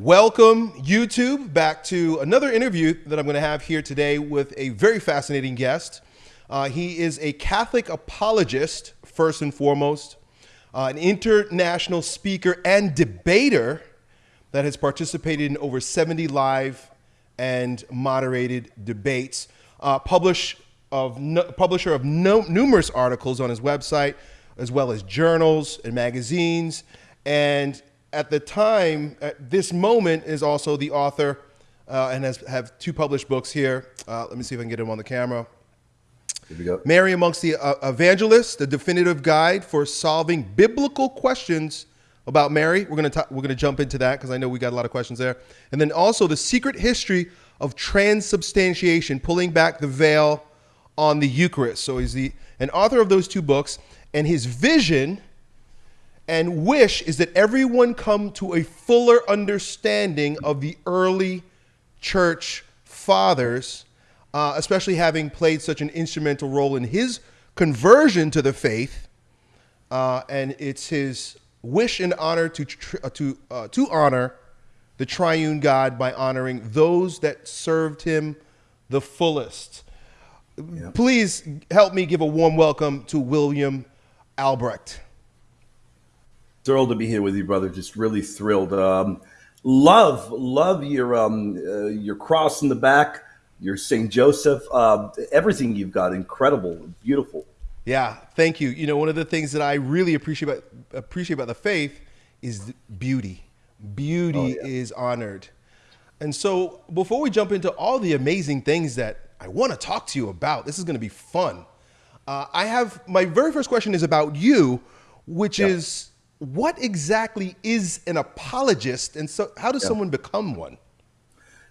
Welcome, YouTube, back to another interview that I'm going to have here today with a very fascinating guest. Uh, he is a Catholic apologist, first and foremost, uh, an international speaker and debater that has participated in over 70 live and moderated debates, uh, publish of no, publisher of no, numerous articles on his website, as well as journals and magazines, and at the time, at this moment, is also the author uh, and has have two published books here. Uh, let me see if I can get him on the camera. Here we go. Mary amongst the uh, evangelists, the definitive guide for solving biblical questions about Mary. We're gonna talk, we're gonna jump into that because I know we got a lot of questions there. And then also the secret history of transubstantiation, pulling back the veil on the Eucharist. So he's the an author of those two books, and his vision and wish is that everyone come to a fuller understanding of the early church fathers, uh, especially having played such an instrumental role in his conversion to the faith. Uh, and it's his wish and honor to, uh, to, uh, to honor the triune God by honoring those that served him the fullest. Yep. Please help me give a warm welcome to William Albrecht thrilled to be here with you, brother. Just really thrilled. Um, love, love your um, uh, your cross in the back, your Saint Joseph, uh, everything you've got. Incredible, beautiful. Yeah, thank you. You know, one of the things that I really appreciate about appreciate about the faith is beauty. Beauty oh, yeah. is honored. And so, before we jump into all the amazing things that I want to talk to you about, this is going to be fun. Uh, I have my very first question is about you, which yeah. is what exactly is an apologist and so how does yeah. someone become one?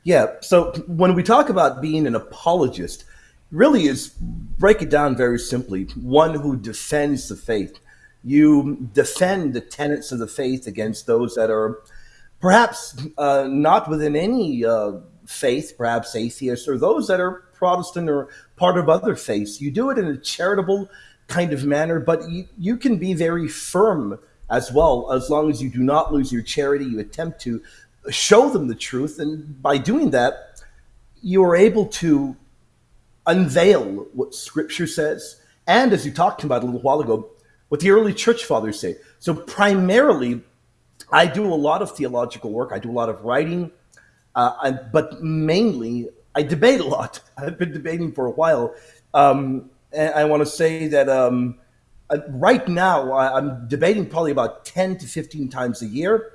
Yeah so when we talk about being an apologist really is break it down very simply. One who defends the faith. You defend the tenets of the faith against those that are perhaps uh, not within any uh, faith perhaps atheists or those that are protestant or part of other faiths. You do it in a charitable kind of manner but you, you can be very firm as well. As long as you do not lose your charity, you attempt to show them the truth. And by doing that, you are able to unveil what scripture says. And as you talked about a little while ago, what the early church fathers say. So primarily, I do a lot of theological work. I do a lot of writing, uh, but mainly I debate a lot. I've been debating for a while. Um, and I want to say that um, uh, right now, I'm debating probably about 10 to 15 times a year.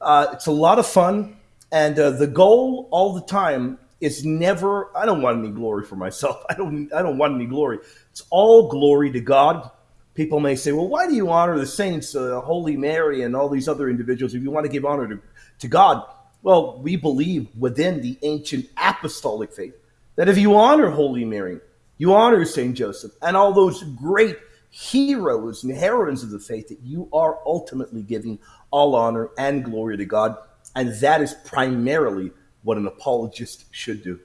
Uh, it's a lot of fun. And uh, the goal all the time is never, I don't want any glory for myself. I don't, I don't want any glory. It's all glory to God. People may say, well, why do you honor the saints, uh, Holy Mary, and all these other individuals if you want to give honor to, to God? Well, we believe within the ancient apostolic faith that if you honor Holy Mary, you honor St. Joseph, and all those great heroes and heroines of the faith that you are ultimately giving all honor and glory to God. And that is primarily what an apologist should do.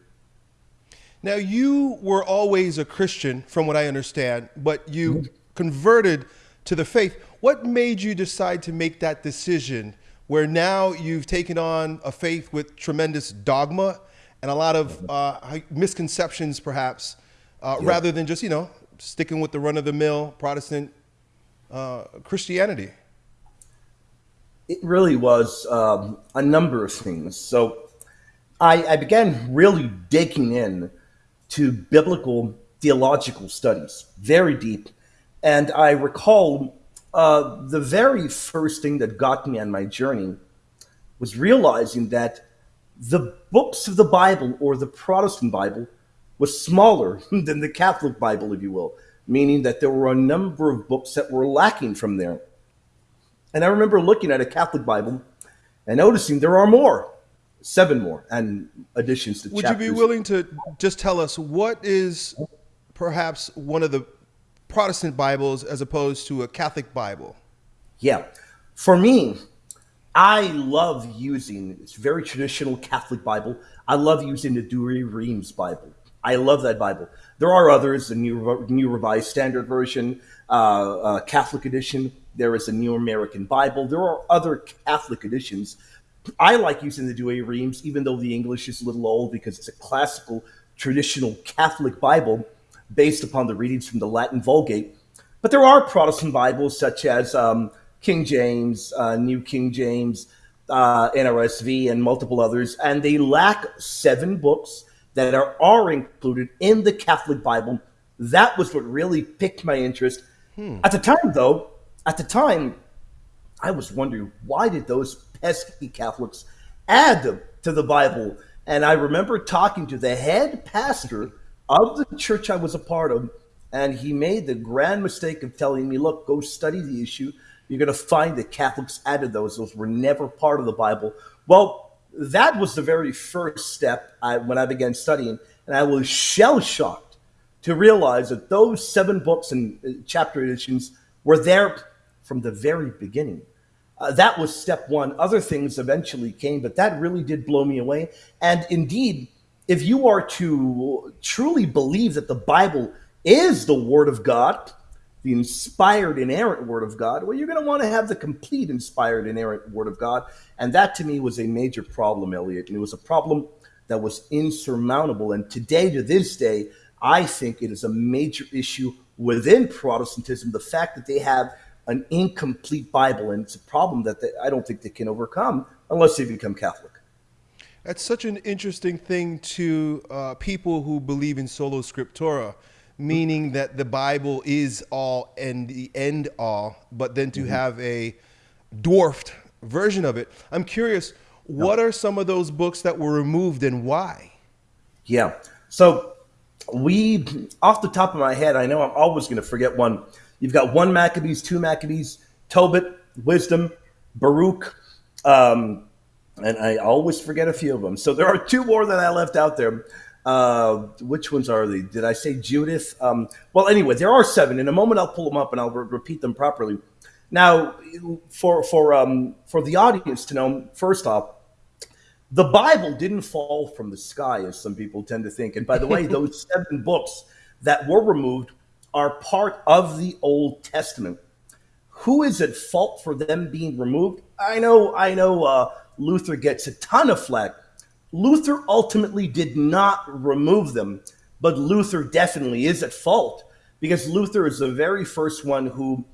Now, you were always a Christian, from what I understand, but you converted to the faith. What made you decide to make that decision where now you've taken on a faith with tremendous dogma and a lot of uh, misconceptions, perhaps, uh, yeah. rather than just, you know, sticking with the run of the mill Protestant uh, Christianity? It really was um, a number of things. So I, I, began really digging in to biblical theological studies, very deep. And I recall uh, the very first thing that got me on my journey was realizing that the books of the Bible or the Protestant Bible was smaller than the Catholic Bible, if you will, meaning that there were a number of books that were lacking from there. And I remember looking at a Catholic Bible and noticing there are more, seven more, and additions to Would chapters. you be willing to just tell us what is perhaps one of the Protestant Bibles as opposed to a Catholic Bible? Yeah. For me, I love using it's very traditional Catholic Bible. I love using the Douay-Rheims Bible. I love that Bible. There are others, the New, New Revised Standard Version, uh, uh, Catholic edition. There is a New American Bible. There are other Catholic editions. I like using the Douay Rheims, even though the English is a little old because it's a classical, traditional Catholic Bible based upon the readings from the Latin Vulgate. But there are Protestant Bibles such as um, King James, uh, New King James, uh, NRSV, and multiple others, and they lack seven books that are, are included in the Catholic Bible. That was what really piqued my interest. Hmm. At the time, though, at the time, I was wondering why did those pesky Catholics add them to the Bible? And I remember talking to the head pastor of the church I was a part of, and he made the grand mistake of telling me, "Look, go study the issue. You're going to find that Catholics added those; those were never part of the Bible." Well, that was the very first step I, when I began studying, and I was shell shocked to realize that those seven books and uh, chapter editions were there from the very beginning. Uh, that was step one. Other things eventually came, but that really did blow me away. And indeed, if you are to truly believe that the Bible is the Word of God, the inspired, inerrant Word of God, well, you're going to want to have the complete inspired, inerrant Word of God. And that to me was a major problem, Elliot. And it was a problem that was insurmountable. And today, to this day, I think it is a major issue within Protestantism the fact that they have an incomplete Bible. And it's a problem that they, I don't think they can overcome unless they become Catholic. That's such an interesting thing to uh, people who believe in solo scriptura, meaning that the Bible is all and the end all, but then to mm-hmm. have a dwarfed version of it. I'm curious, what are some of those books that were removed and why? Yeah. So we, off the top of my head, I know I'm always going to forget one. You've got one Maccabees, two Maccabees, Tobit, Wisdom, Baruch, um, and I always forget a few of them. So there are two more that I left out there. Uh, which ones are they? Did I say Judith? Um, well, anyway, there are seven. In a moment, I'll pull them up and I'll re- repeat them properly. Now, for for um, for the audience to know, first off, the Bible didn't fall from the sky, as some people tend to think. And by the way, those seven books that were removed are part of the Old Testament. Who is at fault for them being removed? I know, I know. Uh, Luther gets a ton of flack. Luther ultimately did not remove them, but Luther definitely is at fault because Luther is the very first one who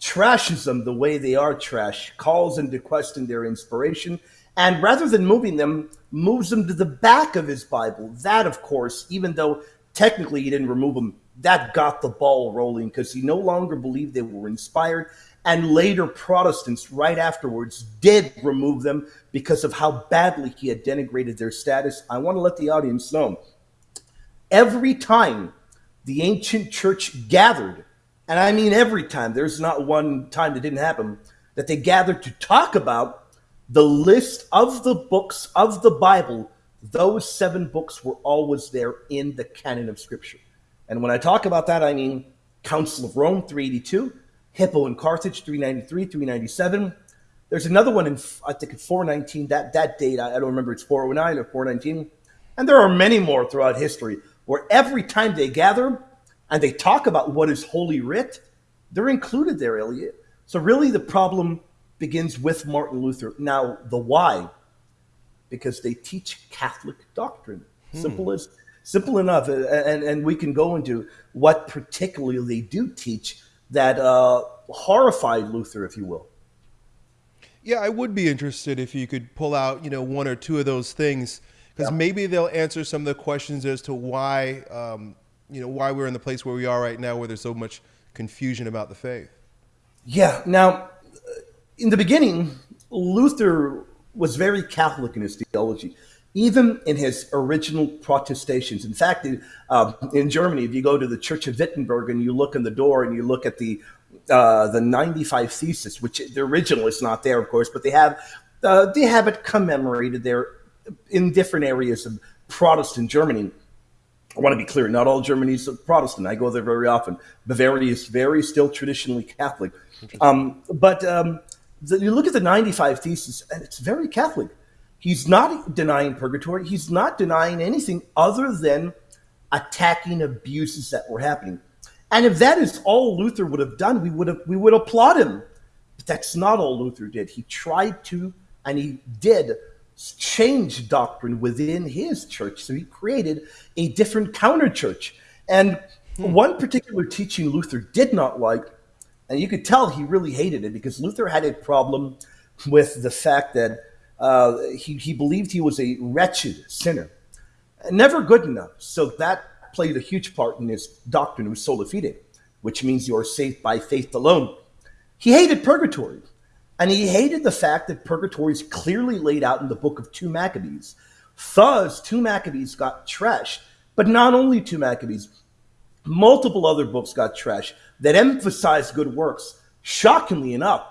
trashes them the way they are trash, calls into question their inspiration, and rather than moving them, moves them to the back of his Bible. That, of course, even though technically he didn't remove them, that got the ball rolling because he no longer believed they were inspired and later Protestants, right afterwards, did remove them because of how badly he had denigrated their status. I want to let the audience know every time the ancient church gathered, and I mean every time, there's not one time that didn't happen, that they gathered to talk about the list of the books of the Bible, those seven books were always there in the canon of Scripture. And when I talk about that, I mean Council of Rome 382, Hippo in Carthage, 393, 397. There's another one in, I think, 419. That that date, I, don't remember. It's 409 or 419. And there are many more throughout history where every time they gather and they talk about what is Holy Writ, they're included there, Elliot. So really, the problem begins with Martin Luther. Now, the why? Because they teach Catholic doctrine. Hmm. Simple as simple enough, and and we can go into what particularly they do teach that uh, horrified Luther, if you will. Yeah, I would be interested if you could pull out, you know, one or two of those things, because yeah. maybe they'll answer some of the questions as to why, um, you know, why we're in the place where we are right now, where there's so much confusion about the faith. Yeah. Now, in the beginning, Luther was very Catholic in his theology even in his original protestations. In fact, uh, in Germany, if you go to the Church of Wittenberg and you look in the door and you look at the uh, the 95 thesis, which the original is not there, of course, but they have uh, they have it commemorated there in different areas of Protestant Germany. I want to be clear: not all Germany is Protestant. I go there very often. Bavaria is very still traditionally Catholic, um, but um, the, you look at the 95 thesis, and it's very Catholic. He's not denying purgatory. He's not denying anything other than attacking abuses that were happening. And if that is all Luther would have done, we would have we would applaud him. But that's not all Luther did. He tried to and he did change doctrine within his church. So he created a different counter church. And hmm. one particular teaching Luther did not like, and you could tell he really hated it because Luther had a problem with the fact that uh, he, he believed he was a wretched sinner, never good enough. So that played a huge part in his doctrine of sola fide, which means you are saved by faith alone. He hated purgatory. And he hated the fact that purgatory is clearly laid out in the book of 2 Maccabees. Thus, 2 Maccabees got trashed, but not only 2 Maccabees, multiple other books got trashed that emphasize good works. Shockingly enough,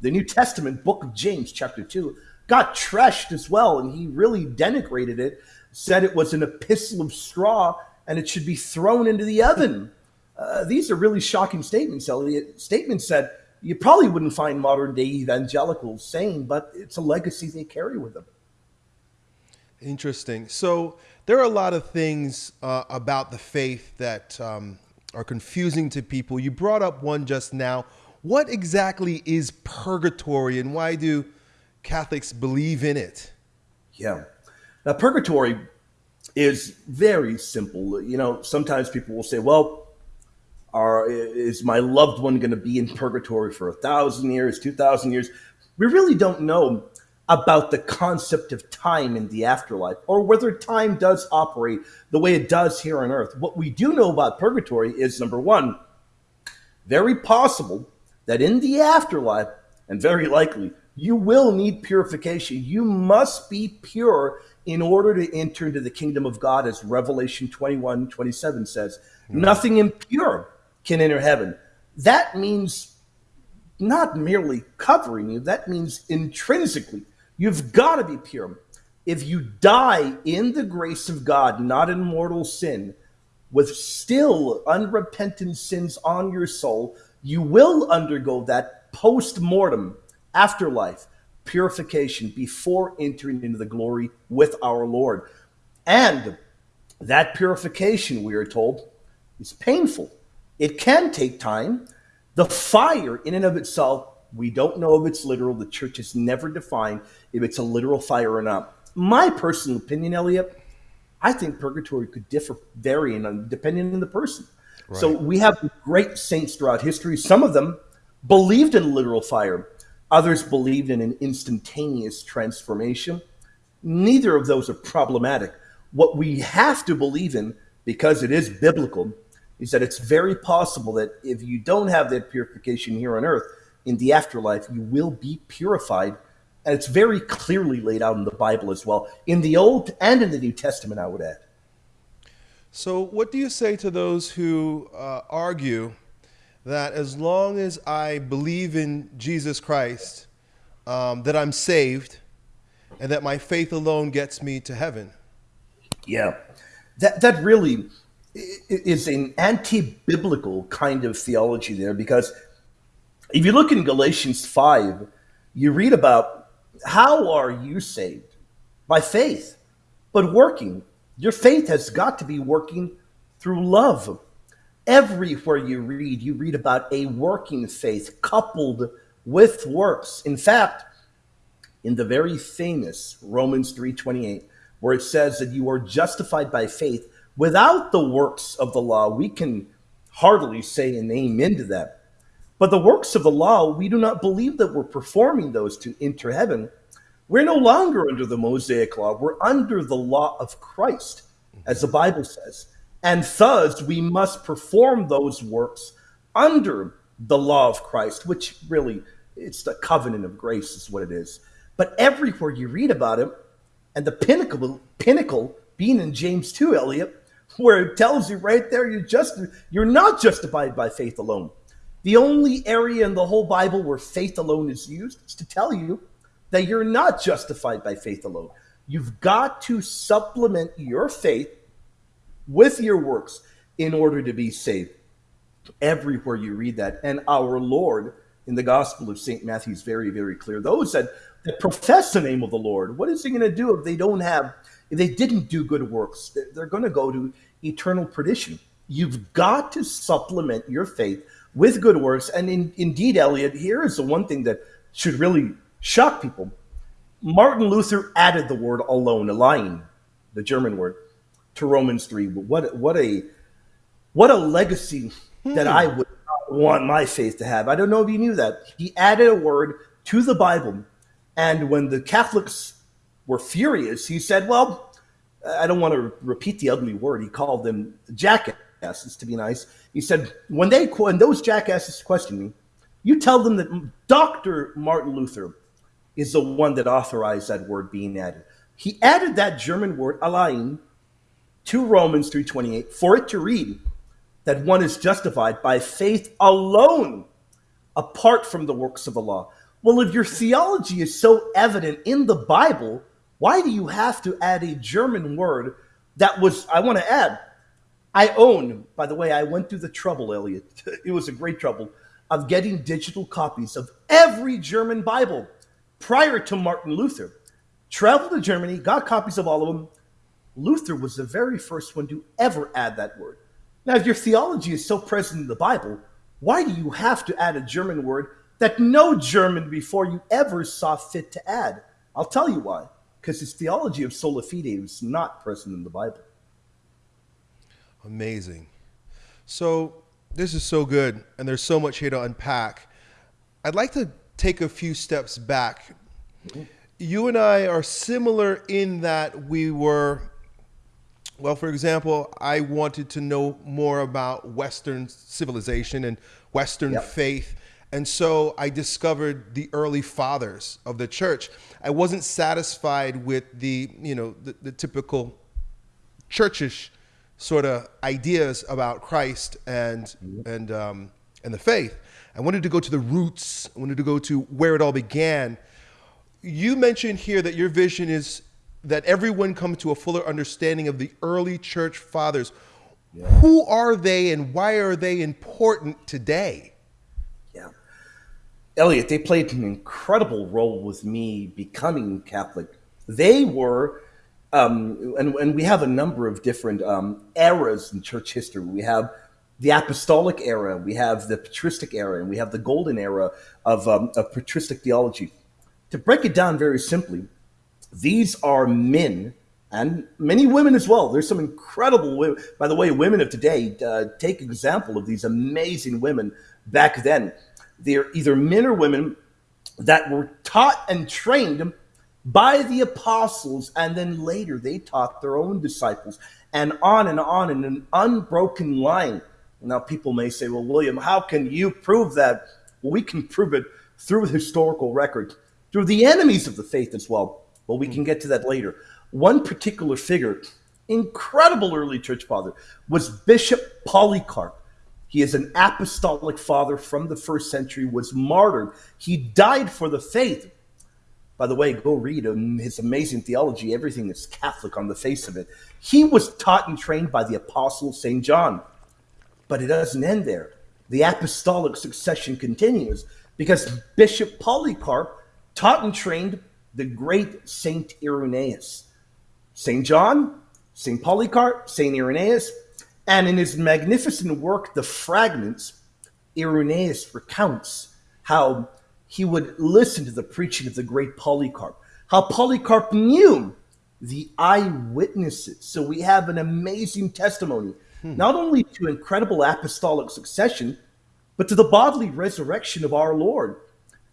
the New Testament book of James, chapter 2, got trashed as well, and he really denigrated it, said it was an epistle of straw and it should be thrown into the oven. Uh, these are really shocking statements, Elliot. Statements that you probably wouldn't find modern day evangelicals saying, but it's a legacy they carry with them. Interesting. So there are a lot of things uh, about the faith that um, are confusing to people. You brought up one just now. What exactly is purgatory and why do Catholics believe in it? Yeah. Now, purgatory is very simple. You know, sometimes people will say, well, are is my loved one going to be in purgatory for a thousand years, two thousand years? We really don't know about the concept of time in the afterlife or whether time does operate the way it does here on earth. What we do know about purgatory is number one, very possible that in the afterlife, and very likely, you will need purification. You must be pure in order to enter into the kingdom of God, as Revelation 21 27 says. Mm. Nothing impure can enter heaven. That means not merely covering you, that means intrinsically. You've got to be pure. If you die in the grace of God, not in mortal sin, with still unrepentant sins on your soul, you will undergo that post mortem afterlife purification before entering into the glory with our Lord. And that purification, we are told, is painful. It can take time. The fire, in and of itself, we don't know if it's literal. The church has never defined if it's a literal fire or not. My personal opinion, Elliot, I think purgatory could differ, varying on uh, depending on the person. Right. So we have great saints throughout history. Some of them believed in literal fire. Others believed in an instantaneous transformation. Neither of those are problematic. What we have to believe in, because it is biblical, is that it's very possible that if you don't have that purification here on earth, in the afterlife, you will be purified. And it's very clearly laid out in the Bible as well, in the Old and in the New Testament, I would add. So, what do you say to those who uh, argue that as long as I believe in Jesus Christ, um, that I'm saved, and that my faith alone gets me to heaven? Yeah, that that really is an anti-biblical kind of theology there because if you look in Galatians 5, you read about how are you saved? By faith, but working. Your faith has got to be working through love. Everywhere you read, you read about a working faith coupled with works. In fact, in the very famous Romans 3:28, where it says that you are justified by faith Without the works of the law, we can hardly say an amen to that. But the works of the law, we do not believe that we're performing those to enter heaven. We're no longer under the Mosaic law. We're under the law of Christ, as the Bible says. And thus, we must perform those works under the law of Christ, which really, it's the covenant of grace, is what it is. But everywhere you read about it, and the pinnacle, pinnacle being in James 2, Elliot, where it tells you right there you're just you're not justified by faith alone. The only area in the whole Bible where faith alone is used is to tell you that you're not justified by faith alone. You've got to supplement your faith with your works in order to be saved. Everywhere you read that, and our Lord in the Gospel of St. Matthew is very, very clear. Those that, that profess the name of the Lord, what is he going to do if they don't have if they didn't do good works, they're going to go to eternal perdition. You've got to supplement your faith with good works. And in, indeed, Elliot, here is the one thing that should really shock people. Martin Luther added the word alone, allein, the German word, to Romans 3. What, what, a, what a legacy hmm. that I would want my faith to have. I don't know if you knew that. He added a word to the Bible. And when the Catholics were furious, he said, Well, I don't want to repeat the ugly word. He called them jackasses, to be nice. He said, When they when those jackasses question me, you tell them that Dr. Martin Luther is the one that authorized that word being added. He added that German word allein to Romans 3:28 for it to read that one is justified by faith alone apart from the works of the law. Well, if your theology is so evident in the Bible, why do you have to add a German word that was, I want to add, I own, by the way, I went through the trouble, Elliot. It was a great trouble of getting digital copies of every German Bible prior to Martin Luther. Traveled to Germany, got copies of all of them. Luther was the very first one to ever add that word. Now, if your theology is so present in the Bible, why do you have to add a German word that no German before you ever saw fit to add? I'll tell you why. Because his theology of sola fide is not present in the Bible. Amazing. So, this is so good, and there's so much here to unpack. I'd like to take a few steps back. Mm-hmm. You and I are similar in that we were well, for example, I wanted to know more about Western civilization and Western yep. faith. And so I discovered the early fathers of the church. I wasn't satisfied with the, you know, the, the typical churchish sort of ideas about Christ and and um, and the faith. I wanted to go to the roots. I wanted to go to where it all began. You mentioned here that your vision is that everyone come to a fuller understanding of the early church fathers. Yeah. Who are they and why are they important today? Yeah. Elliot, they played an incredible role with me becoming Catholic. They were, um, and, and we have a number of different um, eras in church history. We have the apostolic era, we have the patristic era, and we have the golden era of, um, of patristic theology. To break it down very simply, these are men and many women as well. There's some incredible women. By the way, women of today uh, take example of these amazing women back then. They're either men or women that were taught and trained by the apostles, and then later they taught their own disciples, and on and on in an unbroken line. Now, people may say, Well, William, how can you prove that? Well, we can prove it through historical record, through the enemies of the faith as well. But we hmm. can get to that later. One particular figure, incredible early church father, was Bishop Polycarp. He is an apostolic father from the first century, was martyred. He died for the faith. By the way, go read him, his amazing theology. Everything is Catholic on the face of it. He was taught and trained by the apostle St. John. But it doesn't end there. The apostolic succession continues because Bishop Polycarp taught and trained the great Saint Irenaeus. St. John, St. Polycarp, St. Irenaeus, and in his magnificent work, The Fragments, Irenaeus recounts how he would listen to the preaching of the great Polycarp, how Polycarp knew the eyewitnesses. So we have an amazing testimony, hmm. not only to incredible apostolic succession, but to the bodily resurrection of our Lord.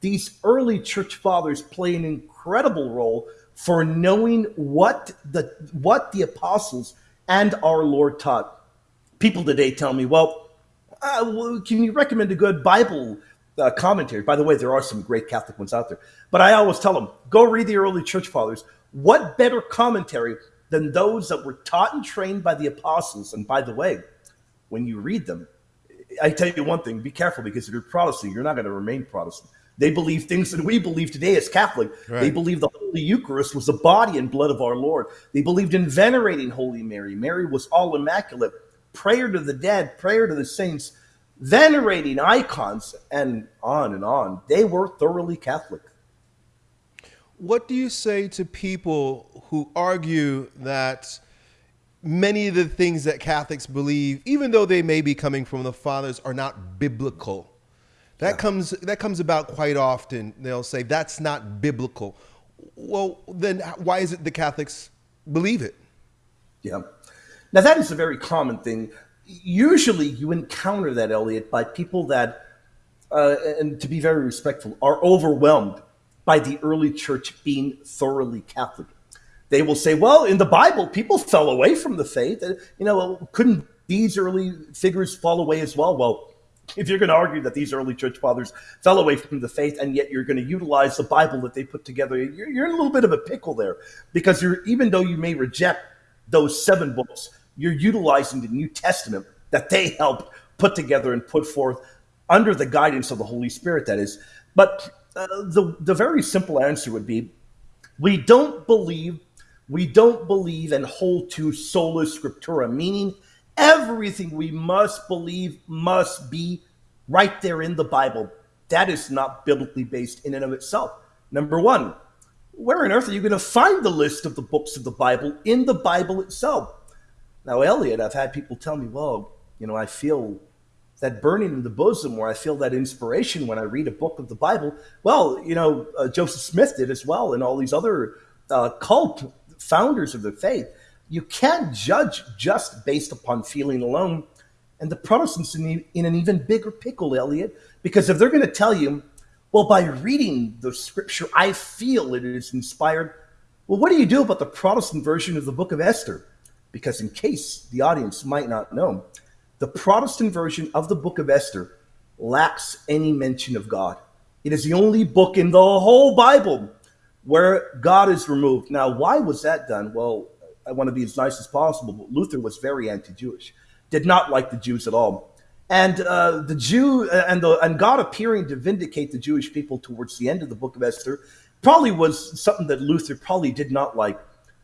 These early church fathers play an incredible role for knowing what the what the apostles and our Lord taught. People today tell me, well, uh, can you recommend a good Bible uh, commentary? By the way, there are some great Catholic ones out there. But I always tell them, go read the early church fathers. What better commentary than those that were taught and trained by the apostles? And by the way, when you read them, I tell you one thing: be careful because if you're Protestant, you're not going to remain Protestant. They believe things that we believe today as Catholic. Right. They believe the Holy Eucharist was the body and blood of our Lord. They believed in venerating Holy Mary. Mary was all immaculate. Prayer to the dead, prayer to the saints, venerating icons, and on and on. They were thoroughly Catholic. What do you say to people who argue that many of the things that Catholics believe, even though they may be coming from the fathers, are not biblical? That yeah. comes that comes about quite often. They'll say that's not biblical. Well, then why is it the Catholics believe it? Yeah. Now, that is a very common thing. Usually, you encounter that, Elliot, by people that, uh, and to be very respectful, are overwhelmed by the early church being thoroughly Catholic. They will say, well, in the Bible, people fell away from the faith. You know, couldn't these early figures fall away as well? Well, if you're going to argue that these early church fathers fell away from the faith and yet you're going to utilize the Bible that they put together, you're, you're in a little bit of a pickle there because you're, even though you may reject those seven books, you're utilizing the New Testament that they helped put together and put forth under the guidance of the Holy Spirit, that is. But uh, the, the very simple answer would be we don't believe, we don't believe and hold to sola scriptura, meaning Everything we must believe must be right there in the Bible. That is not biblically based in and of itself. Number one, where on earth are you going to find the list of the books of the Bible in the Bible itself? Now, Elliot, I've had people tell me, well, you know, I feel that burning in the bosom where I feel that inspiration when I read a book of the Bible. Well, you know, uh, Joseph Smith did as well, and all these other uh, cult founders of the faith you can't judge just based upon feeling alone. And the Protestants in, in an even bigger pickle, Elliot, because if they're going to tell you, well, by reading the scripture, I feel it is inspired. Well, what do you do about the Protestant version of the book of Esther? Because, in case the audience might not know, the Protestant version of the book of Esther lacks any mention of God. It is the only book in the whole Bible where God is removed. Now, why was that done? Well, I want to be as nice as possible, but Luther was very anti-Jewish, did not like the Jews at all. And uh, the Jew uh, and the and God appearing to vindicate the Jewish people towards the end of the book of Esther probably was something that Luther probably did not like.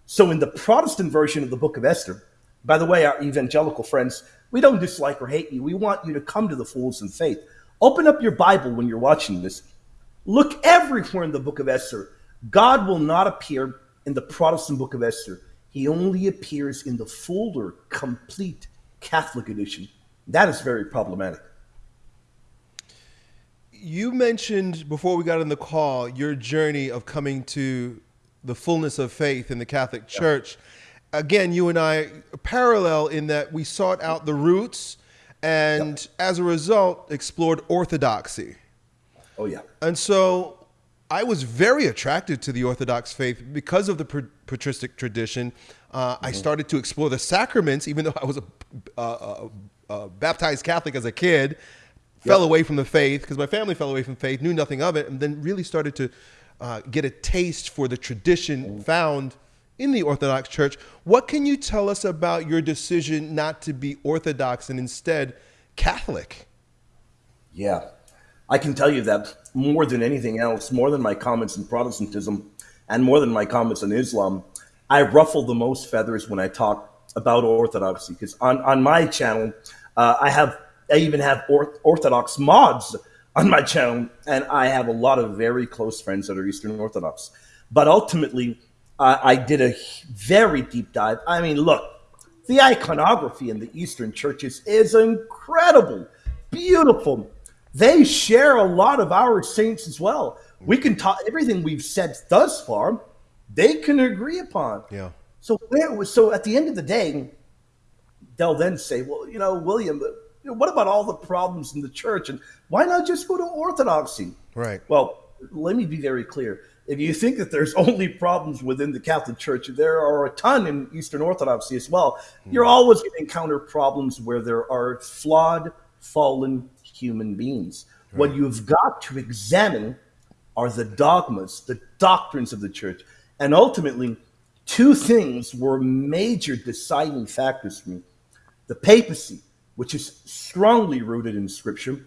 So in the Protestant version of the book of Esther, by the way, our evangelical friends, we don't dislike or hate you. We want you to come to the fools in faith. Open up your Bible when you're watching this. Look everywhere in the book of Esther. God will not appear in the Protestant book of Esther he only appears in the fuller, complete Catholic edition. That is very problematic. You mentioned before we got on the call your journey of coming to the fullness of faith in the Catholic Church. Yeah. Again, you and I parallel in that we sought out the roots and yeah. as a result explored orthodoxy. Oh, yeah. And so I was very attracted to the Orthodox faith because of the patristic tradition. Uh, mm-hmm. I started to explore the sacraments, even though I was a, a, a, a baptized Catholic as a kid. Yep. Fell away from the faith because my family fell away from faith, knew nothing of it, and then really started to uh, get a taste for the tradition mm. found in the Orthodox Church. What can you tell us about your decision not to be Orthodox and instead Catholic? Yeah, I can tell you that more than anything else, more than my comments in Protestantism and more than my comments on Islam, I ruffle the most feathers when I talk about Orthodoxy. Because on, on my channel, uh, I have I even have Orthodox mods on my channel, and I have a lot of very close friends that are Eastern Orthodox. But ultimately, uh, I did a very deep dive. I mean, look, the iconography in the Eastern churches is incredible, beautiful they share a lot of our saints as well. We can talk everything we've said thus far, they can agree upon. Yeah. So where so at the end of the day, they'll then say, well, you know, William, what about all the problems in the church, and why not just go to orthodoxy? Right. Well, let me be very clear. If you think that there's only problems within the Catholic Church, there are a ton in Eastern Orthodoxy as well. Mm. You're always going to encounter problems where there are flawed, fallen human beings. Right. What you've got to examine are the dogmas, the doctrines of the church. And ultimately, two things were major deciding factors for me the papacy, which is strongly rooted in scripture,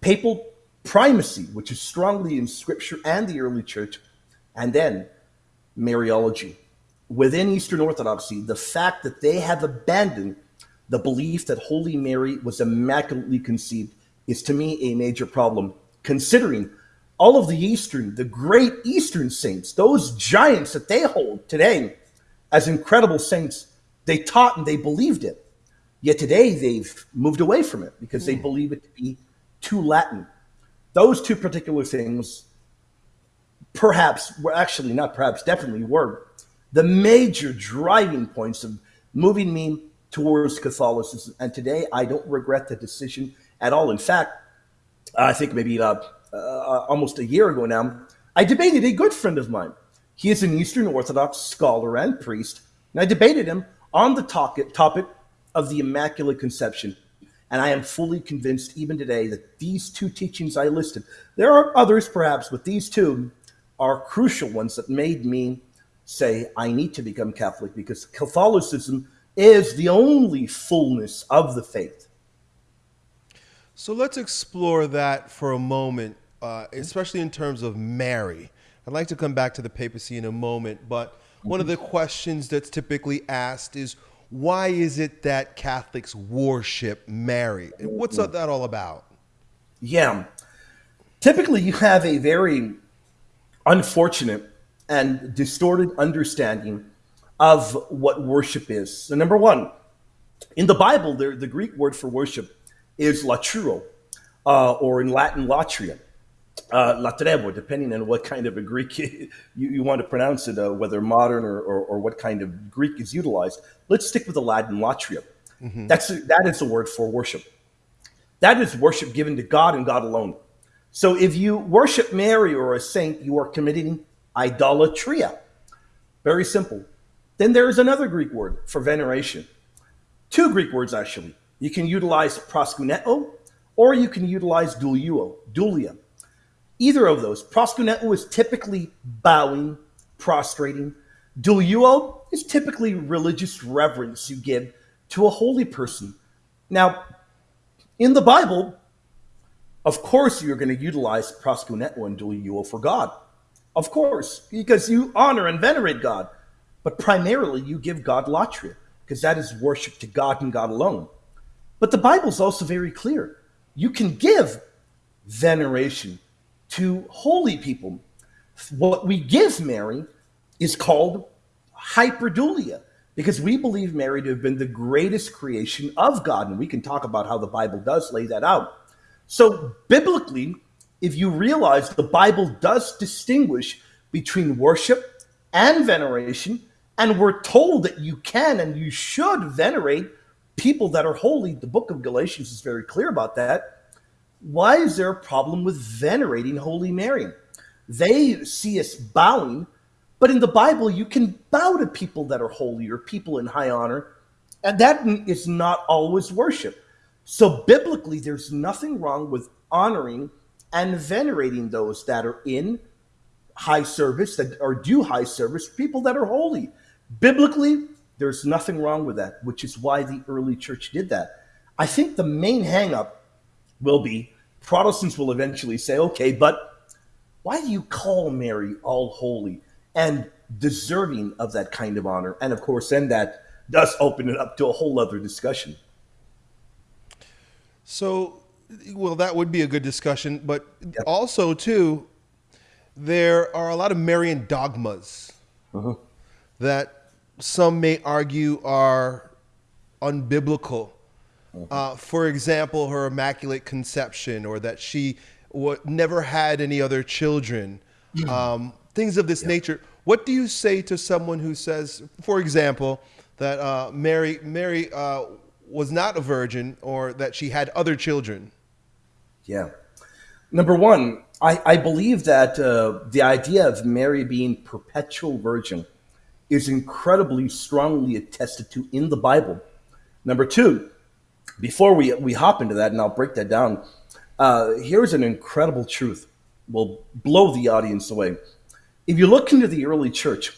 papal primacy, which is strongly in scripture and the early church, and then Mariology. Within Eastern Orthodoxy, the fact that they have abandoned the belief that Holy Mary was immaculately conceived is to me a major problem, considering all of the Eastern, the great Eastern saints, those giants that they hold today as incredible saints, they taught and they believed it. Yet today they've moved away from it because they hmm. believe it to be too Latin. Those two particular things perhaps, were actually not perhaps, definitely were the major driving points of moving me towards Catholicism. And today, I don't regret the decision at all. In fact, I think maybe uh, uh, almost a year ago now, I debated a good friend of mine. He is an Eastern Orthodox scholar and priest, and I debated him on the topic, topic of the Immaculate Conception. And I am fully convinced, even today, that these two teachings I listed, there are others perhaps, but these two are crucial ones that made me say, I need to become Catholic because Catholicism is the only fullness of the faith. So let's explore that for a moment, uh, especially in terms of Mary. I'd like to come back to the papacy in a moment, but one of the questions that's typically asked is why is it that Catholics worship Mary? What's that all about? Yeah. Typically, you have a very unfortunate and distorted understanding of what worship is. So, number one, in the Bible, the, the Greek word for worship is laturo, uh, or in Latin, latria, uh, latrebo, depending on what kind of a Greek you, you want to pronounce it, uh, whether modern or, or, or, what kind of Greek is utilized. Let's stick with the Latin latria. Mm-hmm. That's that is the word for worship. That is worship given to God and God alone. So if you worship Mary or a saint, you are committing idolatria. Very simple. Then there is another Greek word for veneration. Two Greek words, actually. You can utilize proskuneo or you can utilize duluo, dulia. Either of those. Proskuneo is typically bowing, prostrating. Duluo is typically religious reverence you give to a holy person. Now, in the Bible, of course you're going to utilize proskuneo and duluo for God. Of course, because you honor and venerate God. But primarily, you give God latria, because that is worship to God and God alone. But the Bible is also very clear. You can give veneration to holy people. What we give Mary is called hyperdulia, because we believe Mary to have been the greatest creation of God. And we can talk about how the Bible does lay that out. So, biblically, if you realize the Bible does distinguish between worship and veneration, and we're told that you can and you should venerate people that are holy. The book of Galatians is very clear about that. Why is there a problem with venerating Holy Mary? They see us bowing, but in the Bible, you can bow to people that are holy or people in high honor, and that is not always worship. So, biblically, there's nothing wrong with honoring and venerating those that are in high service, that are due high service, people that are holy. Biblically, there's nothing wrong with that, which is why the early church did that. I think the main hangup will be Protestants will eventually say, okay, but why do you call Mary all holy and deserving of that kind of honor? And of course, then that does open it up to a whole other discussion. So, well, that would be a good discussion, but yep. also, too, there are a lot of Marian dogmas uh-huh. that some may argue are unbiblical. Uh, for example, her immaculate conception, or that she never had any other children, mm. um, things of this nature. What do you say to someone who says, for example, that uh, Mary Mary uh, was not a virgin, or that she had other children? Yeah. Number one, I, I believe that uh, the idea of Mary being perpetual virgin is incredibly strongly attested to in the Bible. Number two, before we, we hop into that, and I'll break that down, uh, here's an incredible truth. Will blow the audience away. If you look into the early church,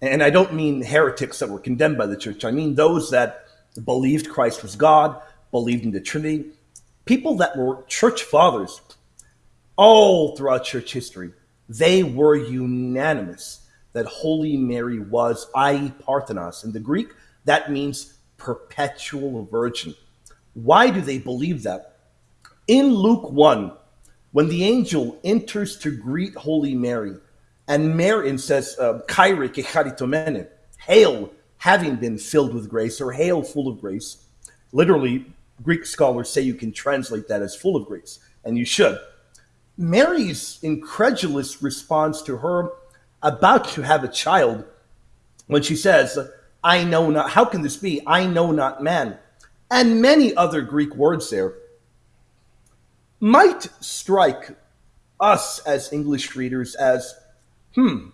and I don't mean heretics that were condemned by the church, I mean those that believed Christ was God, believed in the Trinity, people that were church fathers all throughout church history, they were unanimous that Holy Mary was, aei Parthenos. In the Greek, that means perpetual virgin. Why do they believe that? In Luke 1, when the angel enters to greet Holy Mary, and Mary says, uh, Chaire kecharitomene, hail, having been filled with grace, or hail, full of grace. Literally, Greek scholars say you can translate that as full of grace, and you should. Mary's incredulous response to her about to have a child when she says, I know not, how can this be? I know not man. And many other Greek words there might strike us as English readers as, hmm,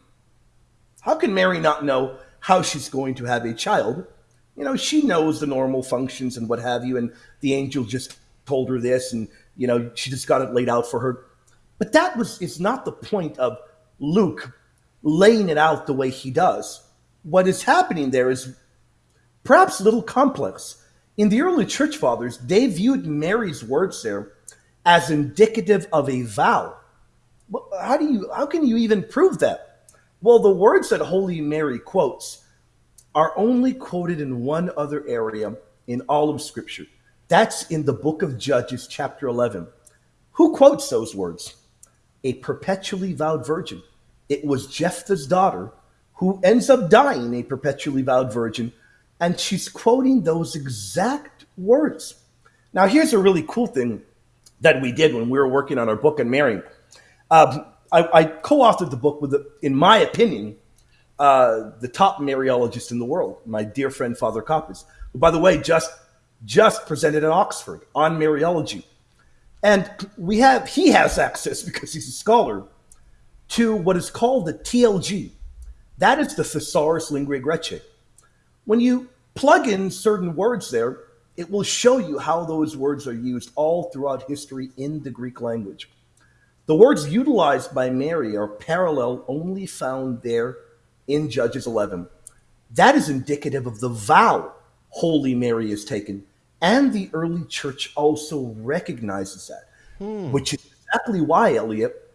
how can Mary not know how she's going to have a child? You know, she knows the normal functions and what have you, and the angel just told her this, and, you know, she just got it laid out for her. But that was is not the point of Luke laying it out the way he does. What is happening there is perhaps a little complex. In the early church fathers, they viewed Mary's words there as indicative of a vow. How do you how can you even prove that? Well, the words that Holy Mary quotes are only quoted in one other area in all of Scripture. That's in the book of Judges, chapter 11. Who quotes those words? a perpetually vowed virgin. It was Jephthah's daughter who ends up dying a perpetually vowed virgin, and she's quoting those exact words. Now, here's a really cool thing that we did when we were working on our book on Mary. Um, I, I, co-authored the book with, in my opinion, uh, the top Mariologist in the world, my dear friend Father Coppes, who, by the way, just just presented at Oxford on Mariology. And we have he has access because he's a scholar to what is called the TLG. That is the Thesaurus Linguae Graecae. When you plug in certain words there, it will show you how those words are used all throughout history in the Greek language. The words utilized by Mary are parallel only found there in Judges 11. That is indicative of the vow Holy Mary is taken and the early church also recognizes that, hmm. which is exactly why, Elliot,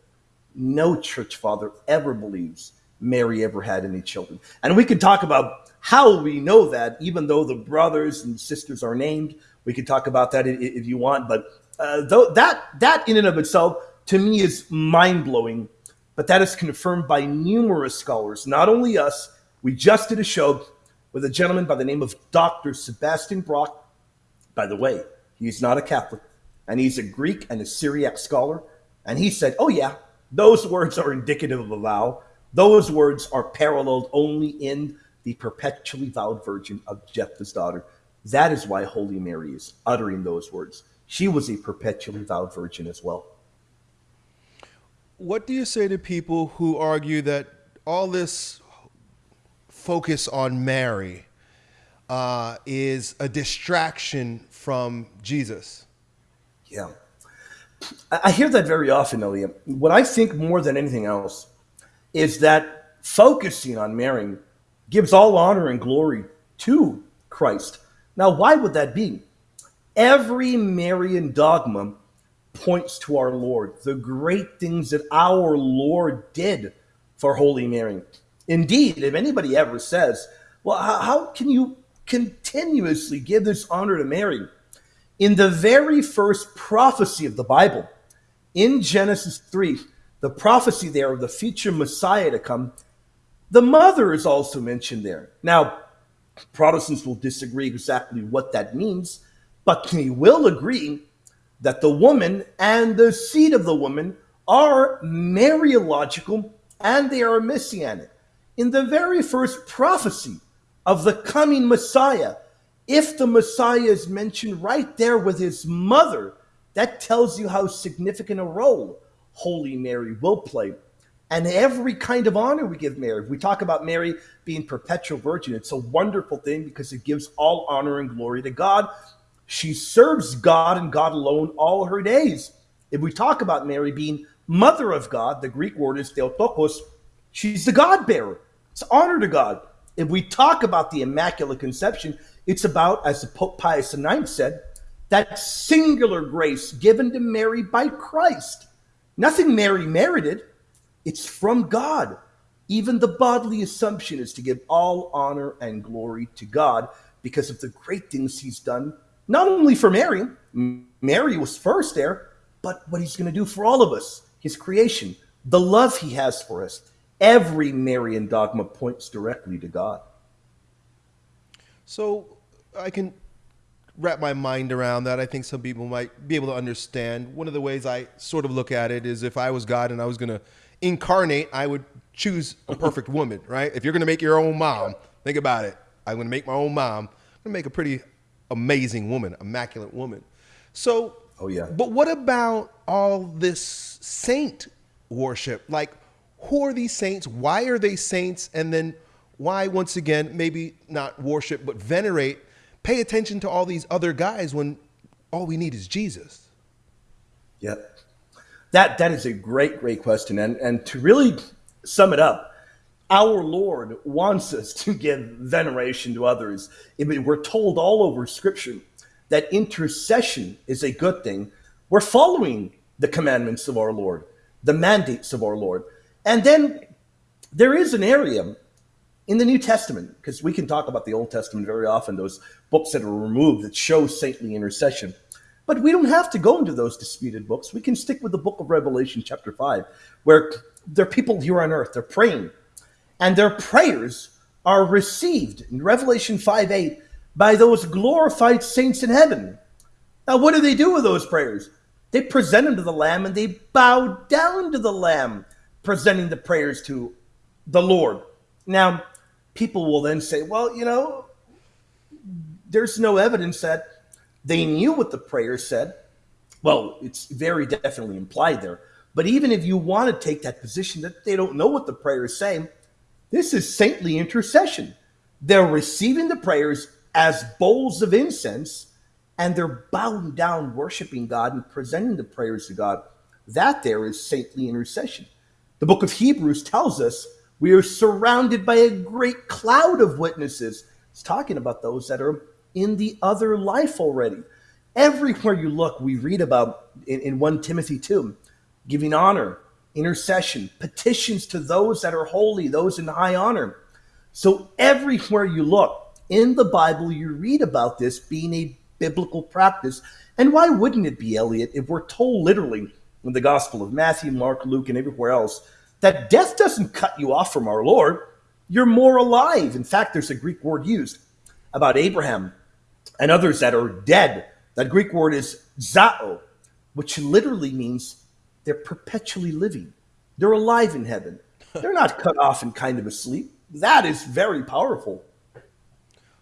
no church father ever believes Mary ever had any children. And we could talk about how we know that, even though the brothers and sisters are named. We could talk about that if you want, but uh, though that that in and of itself to me is mind blowing. But that is confirmed by numerous scholars, not only us. We just did a show with a gentleman by the name of Dr. Sebastian Brock by the way, he's not a Catholic, and he's a Greek and a Syriac scholar. And he said, Oh, yeah, those words are indicative of a vow. Those words are paralleled only in the perpetually vowed virgin of Jephthah's daughter. That is why Holy Mary is uttering those words. She was a perpetually vowed virgin as well. What do you say to people who argue that all this focus on Mary uh, is a distraction from Jesus. Yeah. I hear that very often, Elliot. What I think more than anything else is that focusing on Mary gives all honor and glory to Christ. Now, why would that be? Every Marian dogma points to our Lord, the great things that our Lord did for Holy Mary. Indeed, if anybody ever says, well, how, can you continuously give this honor to Mary. In the very first prophecy of the Bible, in Genesis 3, the prophecy there of the future Messiah to come, the mother is also mentioned there. Now, Protestants will disagree exactly what that means, but we will agree that the woman and the seed of the woman are Mariological and they are messianic. In the very first prophecy of the coming Messiah. If the Messiah is mentioned right there with his mother, that tells you how significant a role Holy Mary will play. And every kind of honor we give Mary. If we talk about Mary being perpetual virgin. It's a wonderful thing because it gives all honor and glory to God. She serves God and God alone all her days. If we talk about Mary being mother of God, the Greek word is Theotokos, she's the God bearer. It's honor to God if we talk about the Immaculate Conception, it's about, as the Pope Pius IX said, that singular grace given to Mary by Christ. Nothing Mary merited, it's from God. Even the bodily assumption is to give all honor and glory to God because of the great things he's done, not only for Mary, Mary was first there, but what he's going to do for all of us, his creation, the love he has for us, Every Marian dogma points directly to God. So I can wrap my mind around that. I think some people might be able to understand. One of the ways I sort of look at it is if I was God and I was going to incarnate, I would choose a perfect woman, right? If you're going to make your own mom, think about it. I'm going to make my own mom. I'm going to make a pretty amazing woman, immaculate woman. So, Oh, yeah. But what about all this saint worship? Like, who are these saints? Why are they saints? And then why, once again, maybe not worship, but venerate, pay attention to all these other guys when all we need is Jesus? Yep. That that is a great, great question. And and to really sum it up, our Lord wants us to give veneration to others. I mean, we're told all over Scripture that intercession is a good thing. We're following the commandments of our Lord, the mandates of our Lord. And then there is an area in the New Testament, because we can talk about the Old Testament very often, those books that are removed that show saintly intercession. But we don't have to go into those disputed books. We can stick with the book of Revelation, chapter 5, where there are people here on earth, they're praying, and their prayers are received in Revelation 5 8 by those glorified saints in heaven. Now, what do they do with those prayers? They present them to the Lamb and they bow down to the Lamb, presenting the prayers to the Lord. Now, people will then say, well, you know, there's no evidence that they knew what the prayer said. Well, it's very definitely implied there. But even if you want to take that position that they don't know what the prayer is saying, this is saintly intercession. They're receiving the prayers as bowls of incense and they're bowing down, worshiping God and presenting the prayers to God. That there is saintly intercession. The book of Hebrews tells us we are surrounded by a great cloud of witnesses. It's talking about those that are in the other life already. Everywhere you look, we read about in, in 1 Timothy 2 giving honor, intercession, petitions to those that are holy, those in high honor. So everywhere you look in the Bible, you read about this being a biblical practice. And why wouldn't it be, Elliot, if we're told literally in the Gospel of Matthew, Mark, Luke, and everywhere else that death doesn't cut you off from our Lord? You're more alive. In fact, there's a Greek word used about Abraham and others that are dead. That Greek word is zao, which literally means they're perpetually living. They're alive in heaven. They're not cut off and kind of asleep. That is very powerful.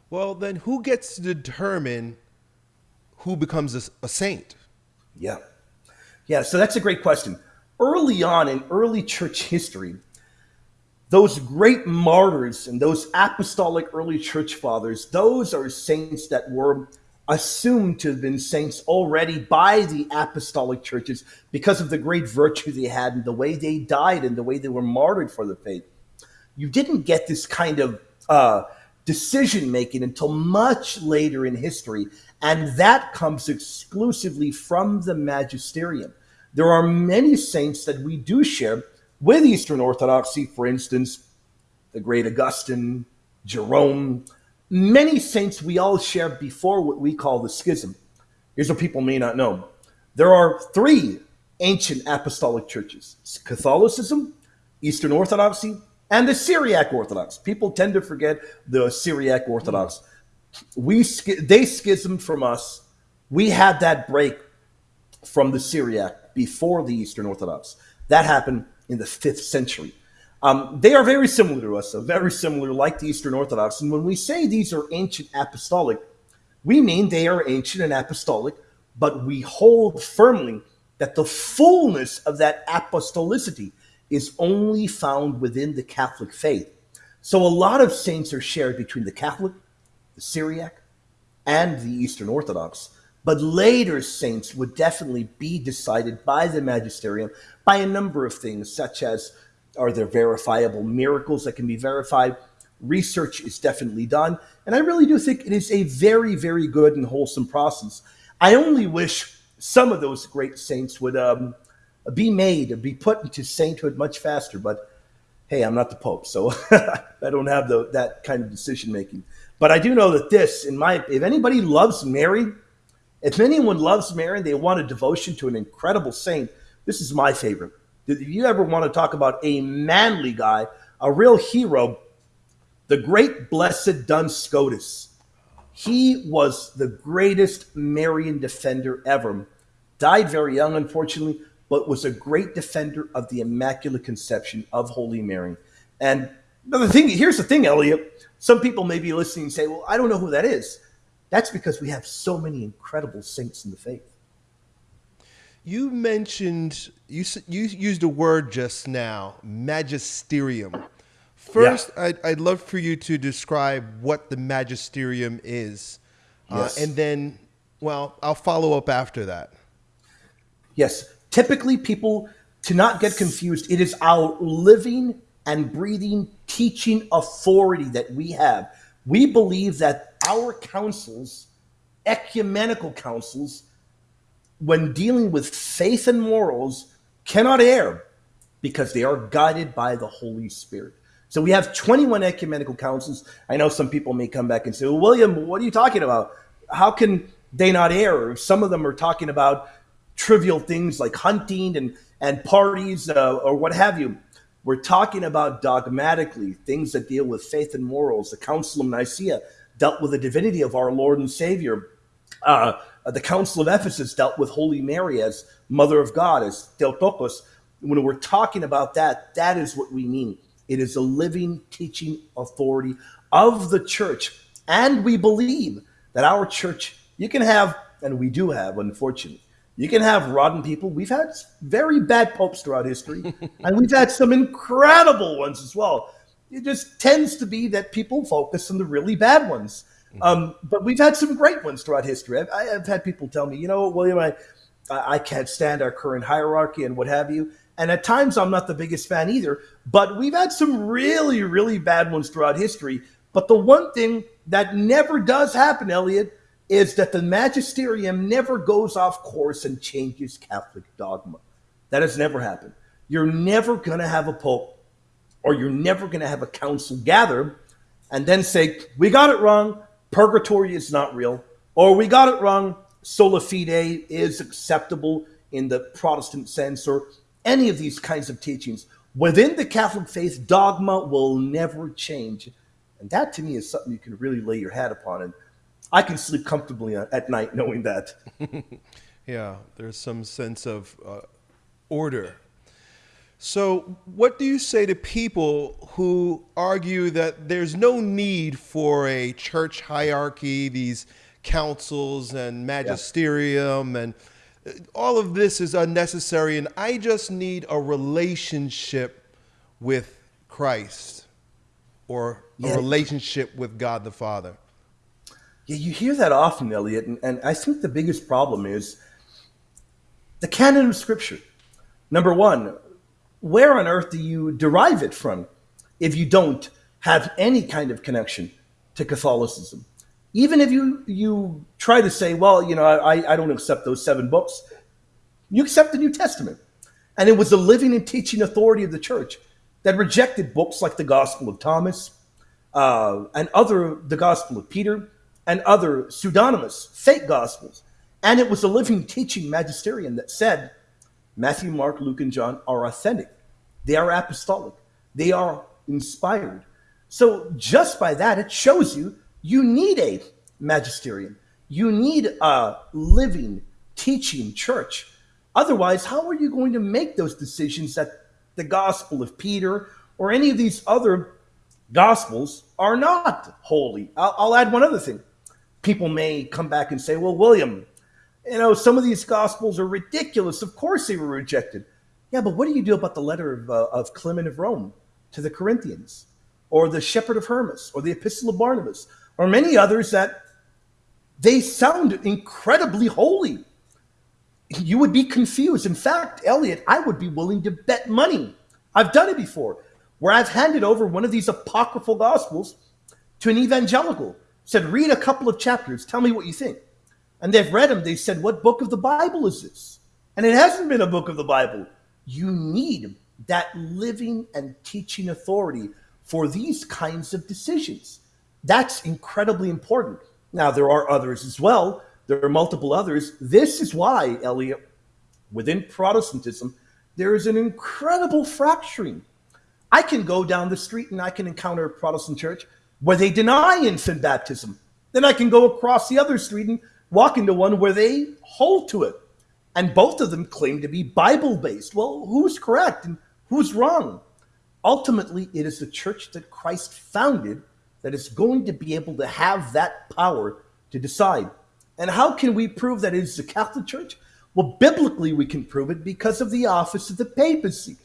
Well, then who gets to determine who becomes a, a saint? Yeah. Yeah, so that's a great question. Early on in early church history, those great martyrs and those apostolic early church fathers, those are saints that were assumed to have been saints already by the apostolic churches because of the great virtue they had and the way they died and the way they were martyred for the faith. You didn't get this kind of uh, decision making until much later in history, and that comes exclusively from the magisterium. There are many saints that we do share with Eastern Orthodoxy, for instance, the great Augustine, Jerome, many saints we all share before what we call the schism. Here's what people may not know there are three ancient apostolic churches Catholicism, Eastern Orthodoxy, and the Syriac Orthodox. People tend to forget the Syriac Orthodox. We they schismed from us. We had that break from the Syriac before the Eastern Orthodox. That happened in the fifth century. Um, they are very similar to us, so very similar, like the Eastern Orthodox. And when we say these are ancient apostolic, we mean they are ancient and apostolic, but we hold firmly that the fullness of that apostolicity is only found within the Catholic faith. So a lot of saints are shared between the Catholic, the Syriac, and the Eastern Orthodox. But later saints would definitely be decided by the magisterium by a number of things, such as are there verifiable miracles that can be verified? Research is definitely done. And I really do think it is a very, very good and wholesome process. I only wish some of those great saints would um, be made, be put into sainthood much faster. But hey, I'm not the Pope, so I don't have the, that kind of decision making. But I do know that this, in my, if anybody loves Mary, if anyone loves Mary, and they want a devotion to an incredible saint. This is my favorite. If you ever want to talk about a manly guy, a real hero, the great blessed Duns Scotus. He was the greatest Marian defender ever. Died very young, unfortunately, but was a great defender of the Immaculate Conception of Holy Mary. And the thing, here's the thing, Elliot. Some people may be listening and say, "Well, I don't know who that is." That's because we have so many incredible saints in the faith. You mentioned you you used a word just now, magisterium. First, yeah. I'd, I'd love for you to describe what the magisterium is, uh, yes. uh, and then, well, I'll follow up after that. Yes, typically people to not get confused. It is our living and breathing teaching authority that we have. We believe that our councils, ecumenical councils, when dealing with faith and morals, cannot err because they are guided by the Holy Spirit. So we have 21 ecumenical councils. I know some people may come back and say, well, William, what are you talking about? How can they not err? Some of them are talking about trivial things like hunting and, and parties uh, or what have you. We're talking about dogmatically things that deal with faith and morals. The Council of Nicaea dealt with the divinity of our Lord and Savior. Uh, the Council of Ephesus dealt with Holy Mary as Mother of God, as Theotokos. When we're talking about that, that is what we mean. It is a living teaching authority of the church. And we believe that our church, you can have, and we do have, unfortunately, you can have rotten people. We've had very bad popes throughout history, and we've had some incredible ones as well. It just tends to be that people focus on the really bad ones. Mm-hmm. Um, but we've had some great ones throughout history. I've, I've, had people tell me, you know, William, I, I can't stand our current hierarchy and what have you. And at times, I'm not the biggest fan either. But we've had some really, really bad ones throughout history. But the one thing that never does happen, Elliot, is that the magisterium never goes off course and changes Catholic dogma. That has never happened. You're never going to have a pope or you're never going to have a council gather and then say, we got it wrong, purgatory is not real, or we got it wrong, sola fide is acceptable in the Protestant sense, or any of these kinds of teachings. Within the Catholic faith, dogma will never change. And that to me is something you can really lay your hat upon. And I can sleep comfortably at night knowing that. yeah, there's some sense of uh, order. So, what do you say to people who argue that there's no need for a church hierarchy, these councils and magisterium, yeah. and uh, all of this is unnecessary, and I just need a relationship with Christ or a yeah. relationship with God the Father? You hear that often, Elliot, and, and I think the biggest problem is the canon of Scripture. Number one, where on earth do you derive it from if you don't have any kind of connection to Catholicism? Even if you you try to say, well, you know, I, I don't accept those seven books, you accept the New Testament. And it was the living and teaching authority of the church that rejected books like the Gospel of Thomas uh, and other, the Gospel of Peter, and other pseudonymous fake gospels. And it was a living teaching magisterium that said Matthew, Mark, Luke, and John are authentic. They are apostolic. They are inspired. So just by that, it shows you you need a magisterium. You need a living teaching church. Otherwise, how are you going to make those decisions that the Gospel of Peter or any of these other Gospels are not holy? I'll, I'll add one other thing people may come back and say, well, William, you know, some of these gospels are ridiculous. Of course they were rejected. Yeah, but what do you do about the letter of, uh, of Clement of Rome to the Corinthians, or the Shepherd of Hermas, or the Epistle of Barnabas, or many others that they sound incredibly holy? You would be confused. In fact, Elliot, I would be willing to bet money. I've done it before, where I've handed over one of these apocryphal gospels to an evangelical said, read a couple of chapters. Tell me what you think. And they've read them. They said, what book of the Bible is this? And it hasn't been a book of the Bible. You need that living and teaching authority for these kinds of decisions. That's incredibly important. Now, there are others as well. There are multiple others. This is why, Elliot, within Protestantism, there is an incredible fracturing. I can go down the street and I can encounter a Protestant church where they deny infant baptism. Then I can go across the other street and walk into one where they hold to it. And both of them claim to be Bible based. Well, who's correct and who's wrong? Ultimately, it is the church that Christ founded that is going to be able to have that power to decide. And how can we prove that it is the Catholic Church? Well, biblically, we can prove it because of the office of the papacy.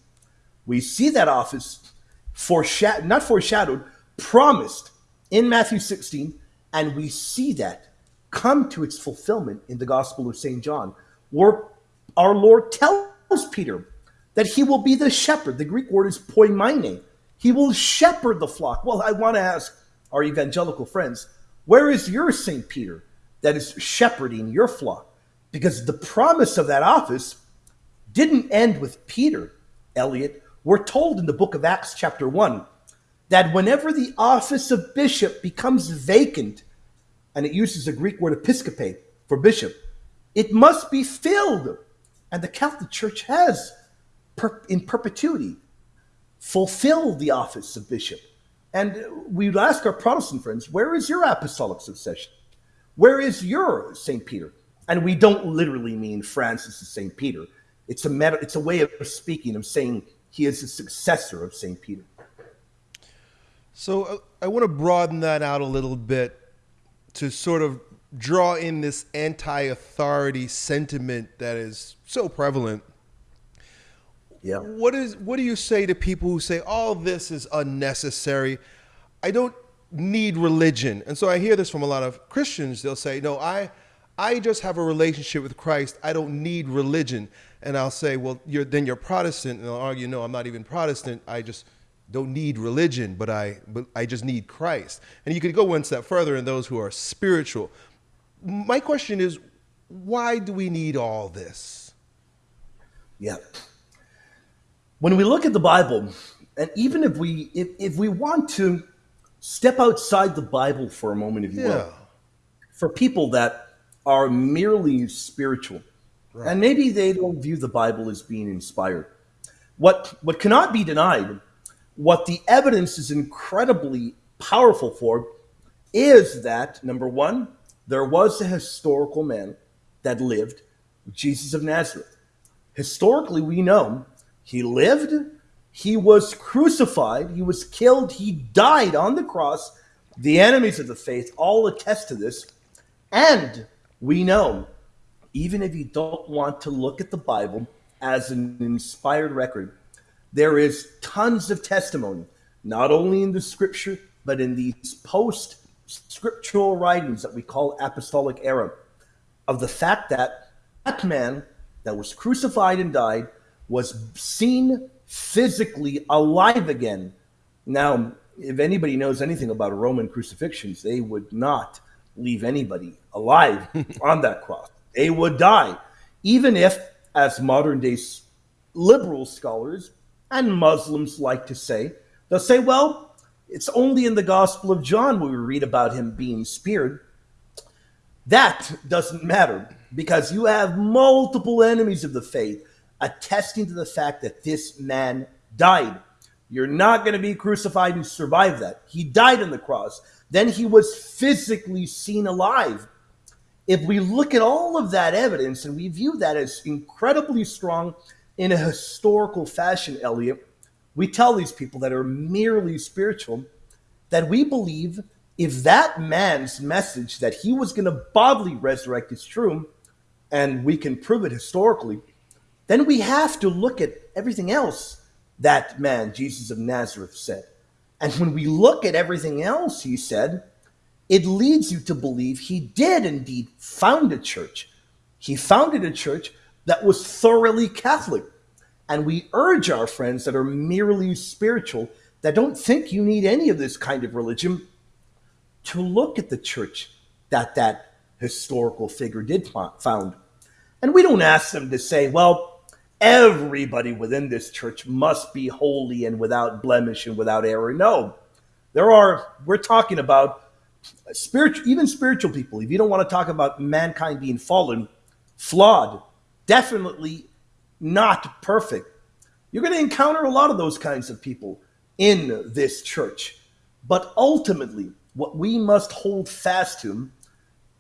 We see that office foreshadowed, not foreshadowed, promised in Matthew 16, and we see that come to its fulfillment in the Gospel of St. John, where our Lord tells Peter that he will be the shepherd. The Greek word is poimene. He will shepherd the flock. Well, I want to ask our evangelical friends, where is your St. Peter that is shepherding your flock? Because the promise of that office didn't end with Peter, Elliot. We're told in the book of Acts, chapter 1, that whenever the office of bishop becomes vacant, and it uses the Greek word episcope for bishop, it must be filled. And the Catholic Church has, per, in perpetuity, fulfilled the office of bishop. And we would ask our Protestant friends, where is your apostolic succession? Where is your St. Peter? And we don't literally mean Francis is St. Peter. It's a, meta, it's a way of speaking, of saying he is the successor of St. Peter. So uh, I want to broaden that out a little bit to sort of draw in this anti-authority sentiment that is so prevalent. Yeah. What is what do you say to people who say all this is unnecessary? I don't need religion. And so I hear this from a lot of Christians. They'll say, "No, I I just have a relationship with Christ. I don't need religion." And I'll say, "Well, you're then you're Protestant." And they'll argue, "No, I'm not even Protestant. I just don't need religion, but I but I just need Christ." And you could go one step further in those who are spiritual. My question is, why do we need all this? Yeah when we look at the Bible, and even if we if, if we want to step outside the Bible for a moment, if you yeah. will, for people that are merely spiritual, right. and maybe they don't view the Bible as being inspired, what what cannot be denied, what the evidence is incredibly powerful for, is that number one, there was a historical man that lived, Jesus of Nazareth. Historically, we know he lived, he was crucified, he was killed, he died on the cross. The enemies of the faith all attest to this. And we know, even if you don't want to look at the Bible as an inspired record, there is tons of testimony, not only in the scripture, but in these post scriptural writings that we call apostolic era, of the fact that that man that was crucified and died was seen physically alive again. Now, if anybody knows anything about Roman crucifixions, they would not leave anybody alive on that cross. They would die, even if, as modern day liberal scholars and Muslims like to say, they'll say, well, it's only in the Gospel of John where we read about him being speared. That doesn't matter because you have multiple enemies of the faith attesting to the fact that this man died. You're not going to be crucified and survive that. He died on the cross. Then he was physically seen alive. If we look at all of that evidence and we view that as incredibly strong in a historical fashion, Elliot, we tell these people that are merely spiritual that we believe if that man's message that he was going to bodily resurrect is true, and we can prove it historically, then we have to look at everything else that man, Jesus of Nazareth, said. And when we look at everything else he said, it leads you to believe he did indeed found a church. He founded a church that was thoroughly Catholic. And we urge our friends that are merely spiritual, that don't think you need any of this kind of religion, to look at the church that that historical figure did found. And we don't ask them to say, well, everybody within this church must be holy and without blemish and without error. No, there are, we're talking about spiritual, even spiritual people. If you don't want to talk about mankind being fallen, flawed, definitely not perfect, you're going to encounter a lot of those kinds of people in this church. But ultimately, what we must hold fast to,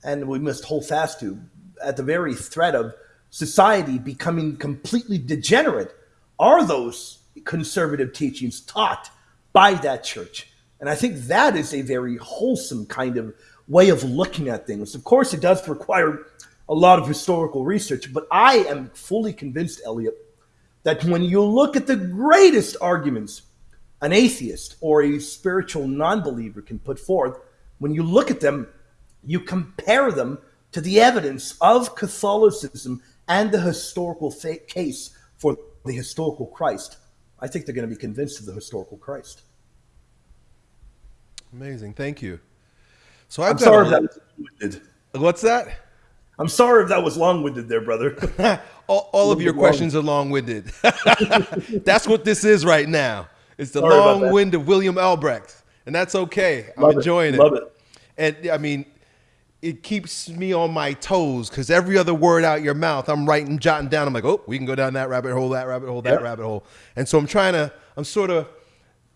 and we must hold fast to at the very threat of society becoming completely degenerate, are those conservative teachings taught by that church. And I think that is a very wholesome kind of way of looking at things. Of course, it does require a lot of historical research, but I am fully convinced, Elliot, that when you look at the greatest arguments an atheist or a spiritual non believer can put forth, when you look at them, you compare them to the evidence of Catholicism and the historical fa- case for the historical Christ. I think they're going to be convinced of the historical Christ. Amazing. Thank you. So I've I'm sorry if that was. What's that? I'm sorry if that was long-winded there, brother. all, all of your questions long. are long-winded. that's what this is right now. It's the sorry long wind of William Albrecht, and that's okay. I'm enjoying it. Love it. And I mean, it keeps me on my toes because every other word out your mouth, I'm writing, jotting down. I'm like, oh, we can go down that rabbit hole, that rabbit hole, that yep. rabbit hole. And so I'm trying to, I'm sort of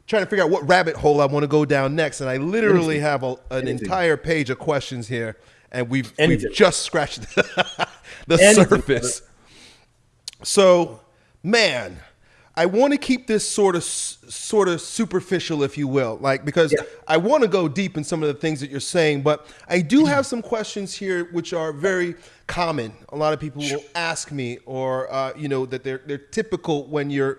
trying to figure out what rabbit hole I want to go down next. And I literally have a, an Anything. entire page of questions here, and we've we've just scratched the surface. So, man, I want to keep this sort of sort of superficial, if you will, like because yeah. I want to go deep in some of the things that you're saying, but I do have some questions here which are very common. A lot of people will ask me, or uh, you know, that they're they're typical when you're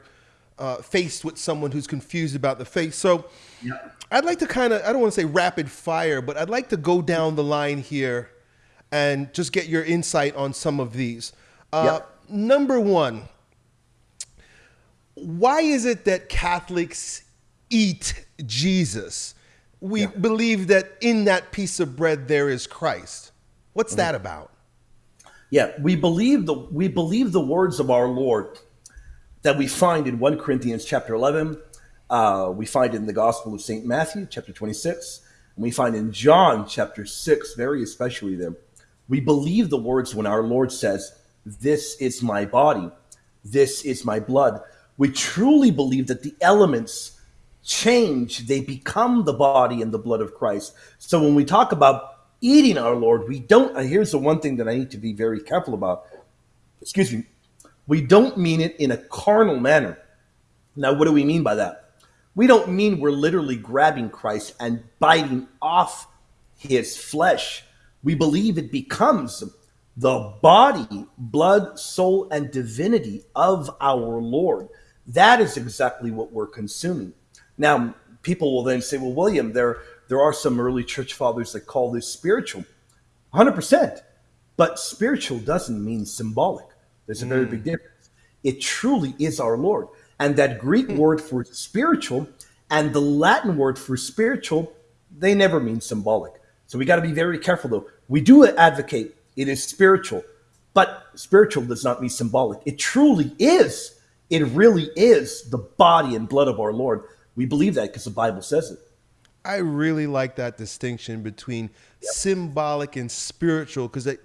uh, faced with someone who's confused about the faith. So, yeah. I'd like to kind of I don't want to say rapid fire, but I'd like to go down the line here and just get your insight on some of these. Uh, yeah. Number one why is it that Catholics eat Jesus? We yeah. believe that in that piece of bread there is Christ. What's mm-hmm. that about? Yeah, we believe the we believe the words of our Lord that we find in 1 Corinthians chapter 11, uh, we find in the Gospel of St. Matthew chapter 26, and we find in John chapter 6, very especially there. We believe the words when our Lord says, This is my body, this is my blood we truly believe that the elements change, they become the body and the blood of Christ. So when we talk about eating our Lord, we don't, here's the one thing that I need to be very careful about. Excuse me. We don't mean it in a carnal manner. Now, what do we mean by that? We don't mean we're literally grabbing Christ and biting off his flesh. We believe it becomes the body, blood, soul, and divinity of our Lord. That is exactly what we're consuming. Now, people will then say, well, William, there, there are some early church fathers that call this spiritual. 100%. But spiritual doesn't mean symbolic. There's a very mm. big difference. It truly is our Lord. And that Greek mm. word for spiritual and the Latin word for spiritual, they never mean symbolic. So we got to be very careful, though. We do advocate it is spiritual, but spiritual does not mean symbolic. It truly is it really is the body and blood of our Lord. We believe that because the Bible says it. I really like that distinction between yep. symbolic and spiritual because it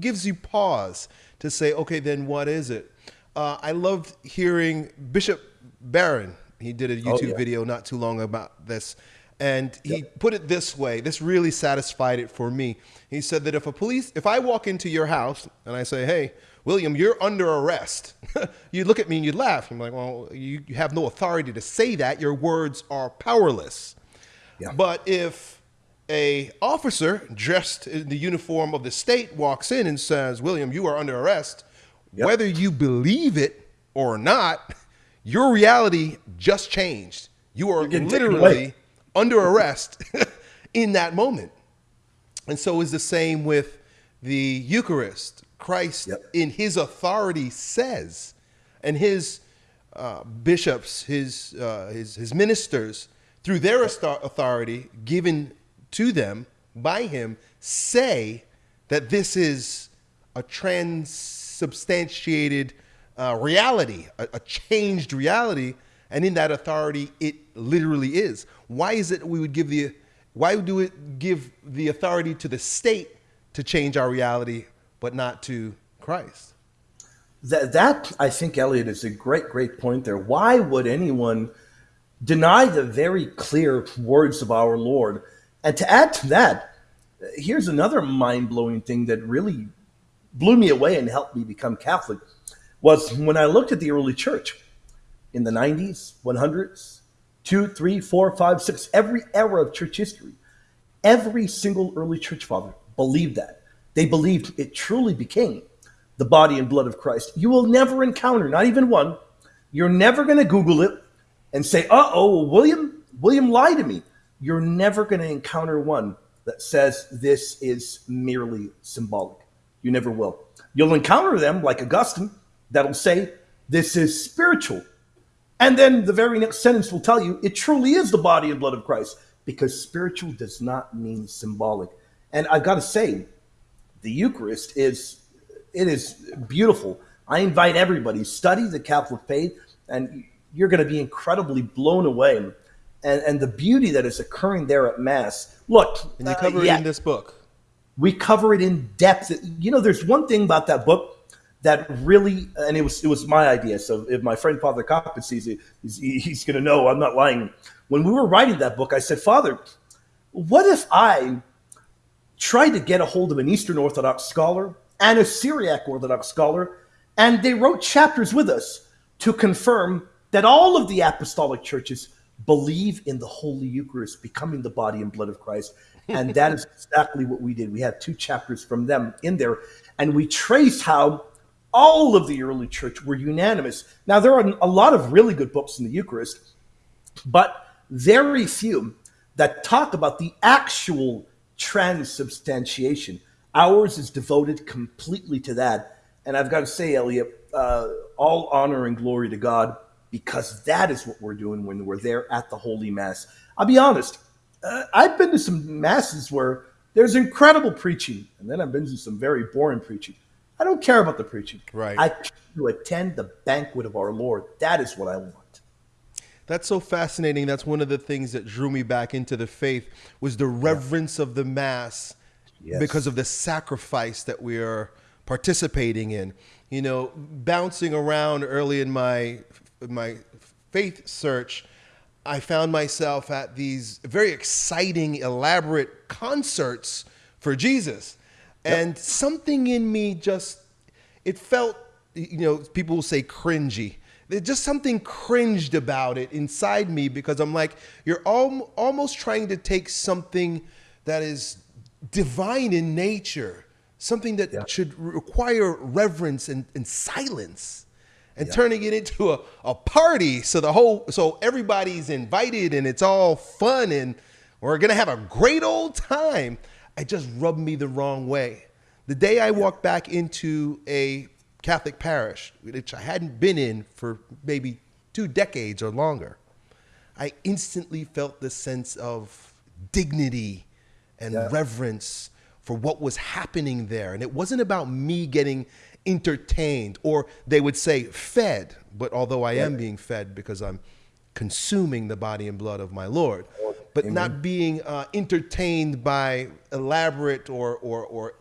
gives you pause to say, okay, then what is it? Uh, I loved hearing Bishop Barron. He did a oh, YouTube oh, yeah. video not too long about this. And he yep. put it this way. This really satisfied it for me. He said that if a police, if I walk into your house and I say, hey, William, you're under arrest. you look at me and you laugh. I'm like, well, you, you have no authority to say that. Your words are powerless. Yeah. But if a officer dressed in the uniform of the state walks in and says, William, you are under arrest, yep. whether you believe it or not, your reality just changed. You are literally under arrest in that moment. And so is the same with the Eucharist Christ yep. in his authority says, and his uh, bishops, his, uh, his, his ministers, through their authority given to them by him, say that this is a transubstantiated uh, reality, a, a changed reality, and in that authority, it literally is. Why is it we would give the why do it give the authority to the state to change our reality but not to Christ. That, that I think, Elliot, is a great, great point there. Why would anyone deny the very clear words of our Lord And to add to that, here's another mind blowing thing that really blew me away and helped me become Catholic was when I looked at the early church in the 90s, 100s, two, three, four, five, six, every era of church history, every single early church father believed that. They believed it truly became the body and blood of Christ. You will never encounter, not even one, you're never going to Google it and say, uh oh, William, William lied to me. You're never going to encounter one that says this is merely symbolic. You never will. You'll encounter them like Augustine that'll say this is spiritual. And then the very next sentence will tell you it truly is the body and blood of Christ because spiritual does not mean symbolic. And I've got to say, the Eucharist is it is beautiful. I invite everybody study the Catholic faith, and you're going to be incredibly blown away. And, and the beauty that is occurring there at Mass. Look, and you cover uh, yeah, it in this book. We cover it in depth. You know, there's one thing about that book that really, and it was it was my idea. So if my friend Father Coppin sees it, he's, he's going to know I'm not lying. When we were writing that book, I said, Father, what if I tried to get a hold of an Eastern Orthodox scholar and a Syriac Orthodox scholar, and they wrote chapters with us to confirm that all of the apostolic churches believe in the Holy Eucharist becoming the body and blood of Christ. And that is exactly what we did. We had two chapters from them in there, and we trace how all of the early church were unanimous. Now, there are a lot of really good books in the Eucharist, but very few that talk about the actual transubstantiation. Ours is devoted completely to that. And I've got to say, Elliot, uh, all honor and glory to God because that is what we're doing when we're there at the Holy Mass. I'll be honest, uh, I've been to some masses where there's incredible preaching, and then I've been to some very boring preaching. I don't care about the preaching. Right. I to attend the banquet of our Lord. That is what I want. That's so fascinating. That's one of the things that drew me back into the faith was the reverence yeah. of the mass yes. because of the sacrifice that we are participating in. You know, bouncing around early in my my faith search, I found myself at these very exciting, elaborate concerts for Jesus. Yep. And something in me just, it felt, you know, people will say cringy. There's just something cringed about it inside me because I'm like, you're al- almost trying to take something that is divine in nature, something that yeah. should require reverence and, and silence and yeah. turning it into a, a party so the whole so everybody's invited and it's all fun and we're gonna have a great old time it just rubbed me the wrong way the day i walked back into a catholic parish which i hadn't been in for maybe two decades or longer i instantly felt this sense of dignity and yeah. reverence for what was happening there and it wasn't about me getting entertained, or they would say fed. But although I am being fed because I'm consuming the body and blood of my Lord, but Amen. not being uh, entertained by elaborate or, or, or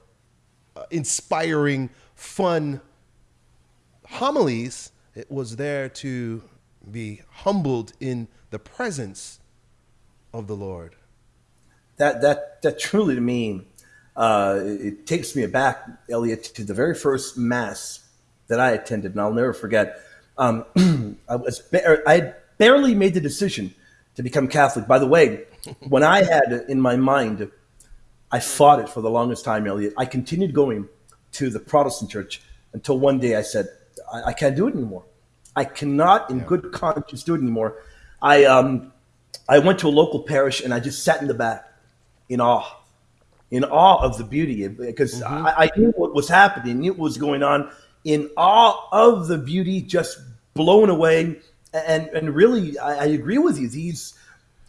uh, inspiring, fun homilies. It was there to be humbled in the presence of the Lord. That, that, that truly to me uh, it takes me back, Elliot, to the very first mass that I attended, and I'll never forget. Um, I was I barely made the decision to become Catholic. By the way, when I had in my mind, I fought it for the longest time, Elliot. I continued going to the Protestant church until one day I said, I, I can't do it anymore. I cannot, in yeah. good conscience, do it anymore. I um, I went to a local parish and I just sat in the back in awe in awe of the beauty because mm-hmm. I, I, knew what was happening, knew what was going on, in awe of the beauty, just blown away. And and really, I, I agree with you. These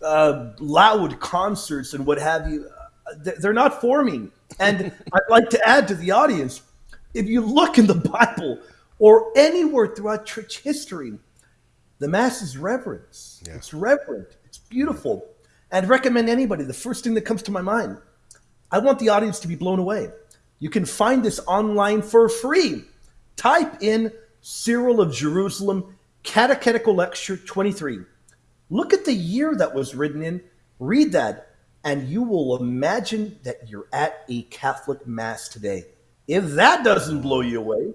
uh, loud concerts and what have you, uh, they're not for me. And I'd like to add to the audience: if you look in the Bible or anywhere throughout church history, the mass is reverence. Yeah. It's reverent. It's beautiful. I'd recommend anybody. The first thing that comes to my mind I want the audience to be blown away. You can find this online for free. Type in Cyril of Jerusalem Catechetical Lecture 23. Look at the year that was written in. Read that. and you will imagine that you're at a Catholic Mass today. If that doesn't blow you away,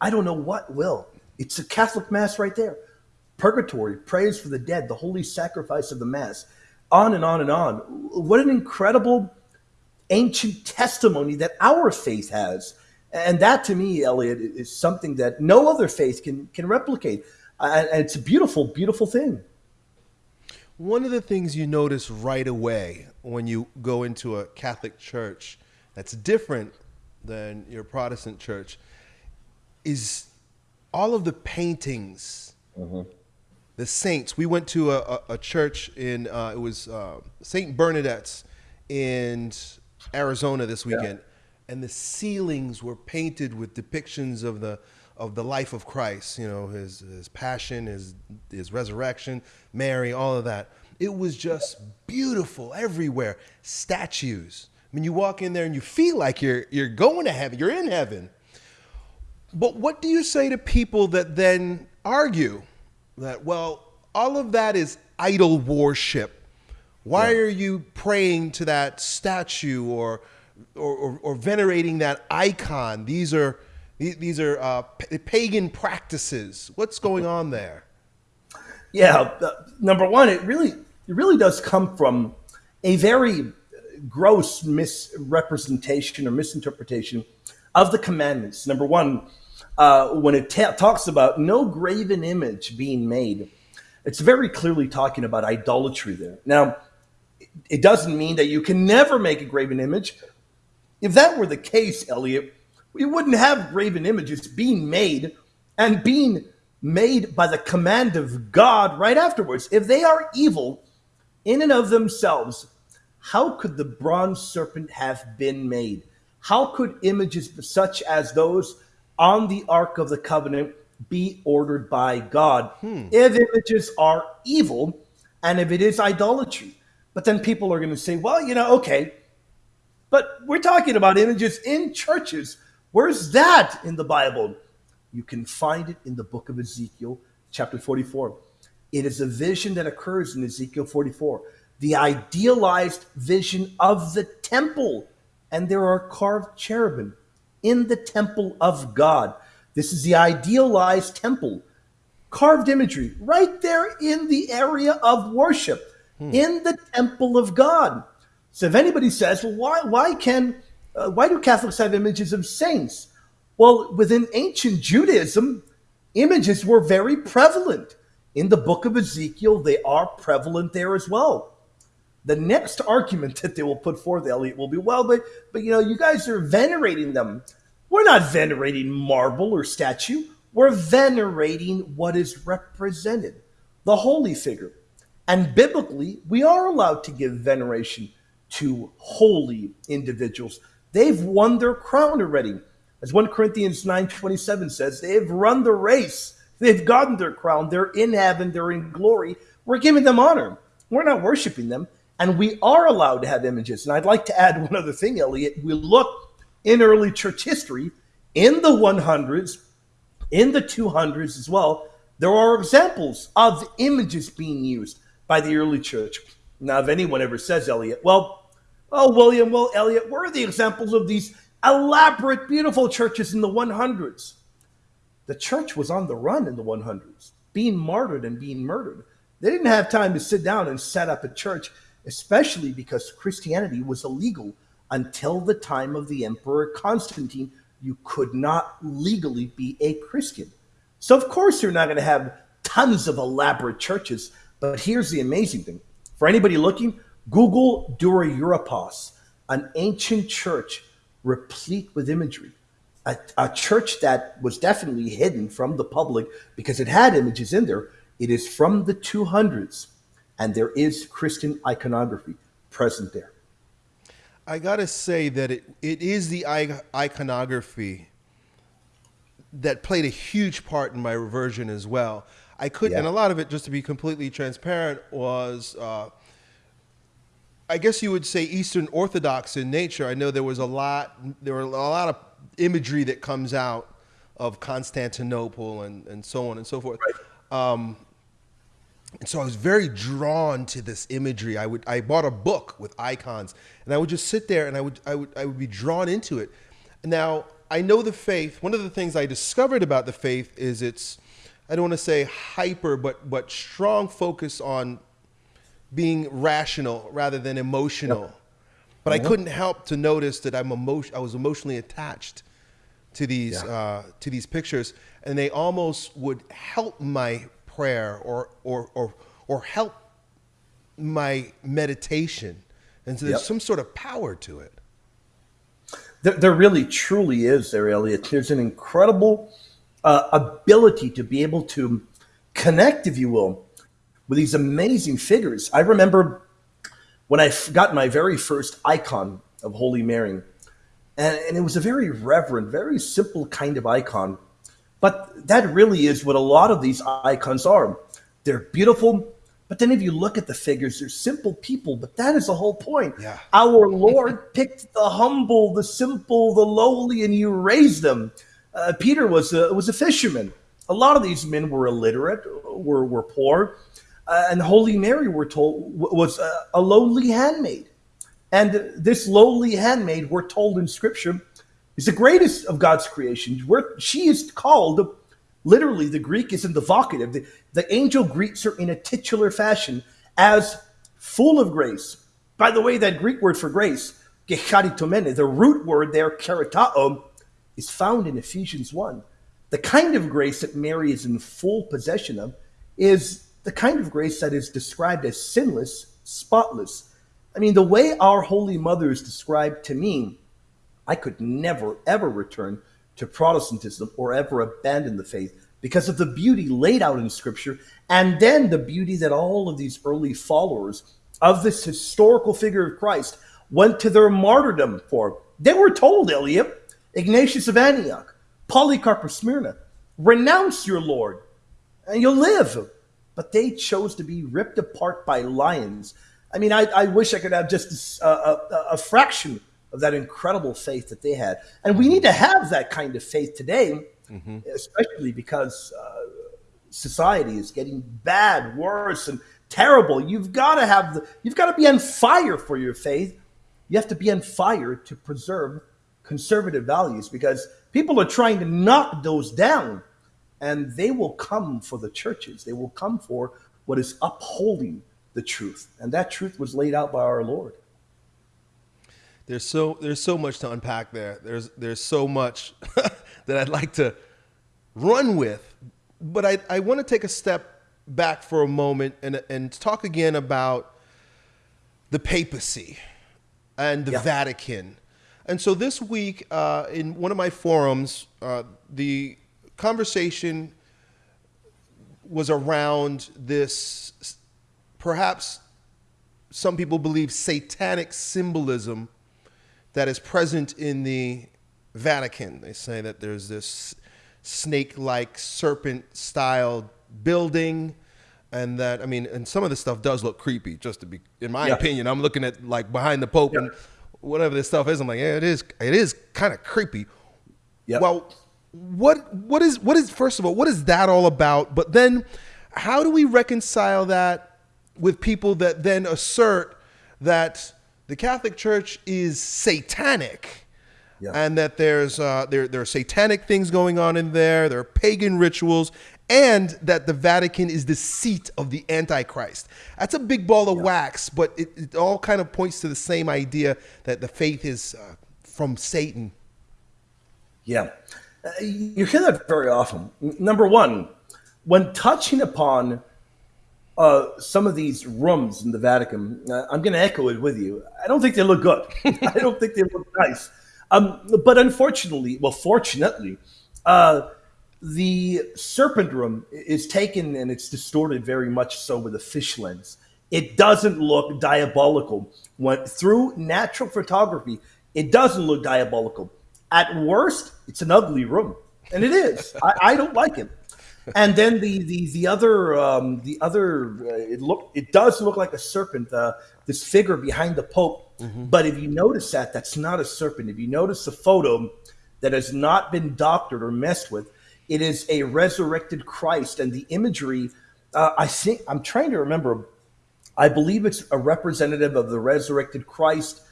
I don't know what will. It's a Catholic Mass right there. Purgatory, prayers for the dead, the holy sacrifice of the Mass, on and on and on. What an incredible ancient testimony that our faith has. And that to me, Elliot, is something that no other faith can, can replicate. And it's a beautiful, beautiful thing. One of the things you notice right away when you go into a Catholic church that's different than your Protestant church is all of the paintings, mm-hmm. the saints. We went to a, a, a church in uh, it was uh, Saint Bernadette's in Arizona this weekend, yeah. and the ceilings were painted with depictions of the of the life of Christ. You know, his his passion, his his resurrection, Mary, all of that. It was just beautiful everywhere. Statues. I mean, you walk in there and you feel like you're you're going to heaven. You're in heaven. But what do you say to people that then argue that, well, all of that is idol worship? Why yeah. are you praying to that statue or, or, or, or venerating that icon? These are, these are uh, pagan practices. What's going on there? Yeah, uh, number one, it really, it really does come from a very gross misrepresentation or misinterpretation of the commandments. Number one, uh, when it ta- talks about no graven image being made, it's very clearly talking about idolatry there. Now, it doesn't mean that you can never make a graven image. If that were the case, Elliot, we wouldn't have graven images being made and being made by the command of God right afterwards. If they are evil in and of themselves, how could the bronze serpent have been made? How could images such as those on the Ark of the Covenant be ordered by God hmm. if images are evil and if it is idolatry. But then people are going to say, well, you know, okay, but we're talking about images in churches. Where's that in the Bible? You can find it in the book of Ezekiel, chapter 44. It is a vision that occurs in Ezekiel 44, the idealized vision of the temple. And there are carved cherubim in the temple of God. This is the idealized temple, carved imagery right there in the area of worship, hmm. in the temple of God. So if anybody says, well, why, why can, uh, why do Catholics have images of saints? Well, within ancient Judaism, images were very prevalent. In the book of Ezekiel, they are prevalent there as well. The next argument that they will put forth, Elliot, will be, well, but but you know, you guys are venerating them. We're not venerating marble or statue. We're venerating what is represented, the holy figure. And biblically, we are allowed to give veneration to holy individuals. They've won their crown already. As 1 Corinthians 9:27 says, they've run the race. They've gotten their crown. They're in heaven. They're in glory. We're giving them honor. We're not worshiping them. And we are allowed to have images. And I'd like to add one other thing, Elliot. We look in early church history, in the 100s, in the 200s as well, there are examples of images being used by the early church. Now, if anyone ever says, Elliot, well, oh, William, well, Elliot, where are the examples of these elaborate, beautiful churches in the 100s? The church was on the run in the 100s, being martyred and being murdered. They didn't have time to sit down and set up a church especially because Christianity was illegal until the time of the Emperor Constantine. You could not legally be a Christian. So, of course, you're not going to have tons of elaborate churches. But here's the amazing thing for anybody looking, Google Dura Europos, an ancient church replete with imagery. A, a, church that was definitely hidden from the public because it had images in there. It is from the 200s and there is Christian iconography present there. I gotta say that it, it is the iconography that played a huge part in my reversion as well. I could, yeah. and a lot of it, just to be completely transparent, was uh, I guess you would say Eastern Orthodox in nature. I know there was a lot, there were a lot of imagery that comes out of Constantinople and, and so on and so forth. Right. Um, and so I was very drawn to this imagery. I would I bought a book with icons, and I would just sit there and I would I would I would be drawn into it. Now I know the faith. One of the things I discovered about the faith is its I don't want to say hyper, but but strong focus on being rational rather than emotional. Yep. But I couldn't help to notice that I'm emotion I was emotionally attached to these yeah. uh, to these pictures, and they almost would help my prayer or or or or help my meditation. And so there's yep. some sort of power to it. There, there really truly is there, Elliot. There's an incredible uh, ability to be able to connect, if you will, with these amazing figures. I remember when I got my very first icon of Holy Mary, and, and it was a very reverent, very simple kind of icon. But that really is what a lot of these icons are. They're beautiful, but then if you look at the figures, they're simple people, but that is the whole point. Yeah. Our Lord picked the humble, the simple, the lowly, and you raised them. Uh, Peter was a, was a fisherman. A lot of these men were illiterate, were, were poor. Uh, and Holy Mary, we're told, was a, a lowly handmaid. And this lowly handmaid, we're told in Scripture, is the greatest of God's creation. Where she is called, literally, the Greek is in the vocative. The, the angel greets her in a titular fashion as full of grace. By the way, that Greek word for grace, the root word there, charitao, is found in Ephesians 1. The kind of grace that Mary is in full possession of is the kind of grace that is described as sinless, spotless. I mean, the way our Holy Mother is described to me, I could never, ever return to Protestantism or ever abandon the faith because of the beauty laid out in Scripture and then the beauty that all of these early followers of this historical figure of Christ went to their martyrdom for. They were told, Elliot, Ignatius of Antioch, Polycarp of Smyrna, renounce your Lord and you'll live. But they chose to be ripped apart by lions. I mean, I, I wish I could have just a, a, a, fraction of that incredible faith that they had. And we need to have that kind of faith today, mm-hmm. especially because uh, society is getting bad, worse, and terrible. You've got to have the, you've got to be on fire for your faith. You have to be on fire to preserve conservative values because people are trying to knock those down and they will come for the churches. They will come for what is upholding the truth. And that truth was laid out by our Lord. There's so there's so much to unpack there. There's there's so much that I'd like to run with. But I, I want to take a step back for a moment and and talk again about the papacy and the yeah. Vatican and so this week, uh, in one of my forums, uh, the conversation was around this, perhaps some people believe, satanic symbolism that is present in the Vatican. They say that there's this snake like serpent style building and that i mean and some of this stuff does look creepy just to be in my yeah. opinion i'm looking at like behind the pope yeah. and whatever this stuff is. I'm like, yeah, it is. It is kind of creepy. Yeah. Well, what what is what is first of all what is that all about? But then, how do we reconcile that with people that then assert that the Catholic Church is satanic? Yeah. and that there's uh, there there are satanic things going on in there. There are pagan rituals, and that the Vatican is the seat of the Antichrist. That's a big ball of yeah. wax, but it, it, all kind of points to the same idea that the faith is uh, from Satan. Yeah. Uh, you hear that very often. Number one, when touching upon uh, some of these rooms in the Vatican, uh, I'm going to echo it with you. I don't think they look good. I don't think they look nice. Um, but unfortunately, well, fortunately, uh, the serpent room is taken and it's distorted very much so with a fish lens. It doesn't look diabolical. When through natural photography, it doesn't look diabolical. At worst, it's an ugly room, and it is. I, I, don't like it. And then the the the other um, the other uh, it look it does look like a serpent. Uh, this figure behind the Pope, mm-hmm. but if you notice that, that's not a serpent. If you notice the photo that has not been doctored or messed with, it is a resurrected Christ, and the imagery uh, I think I'm trying to remember. I believe it's a representative of the resurrected Christ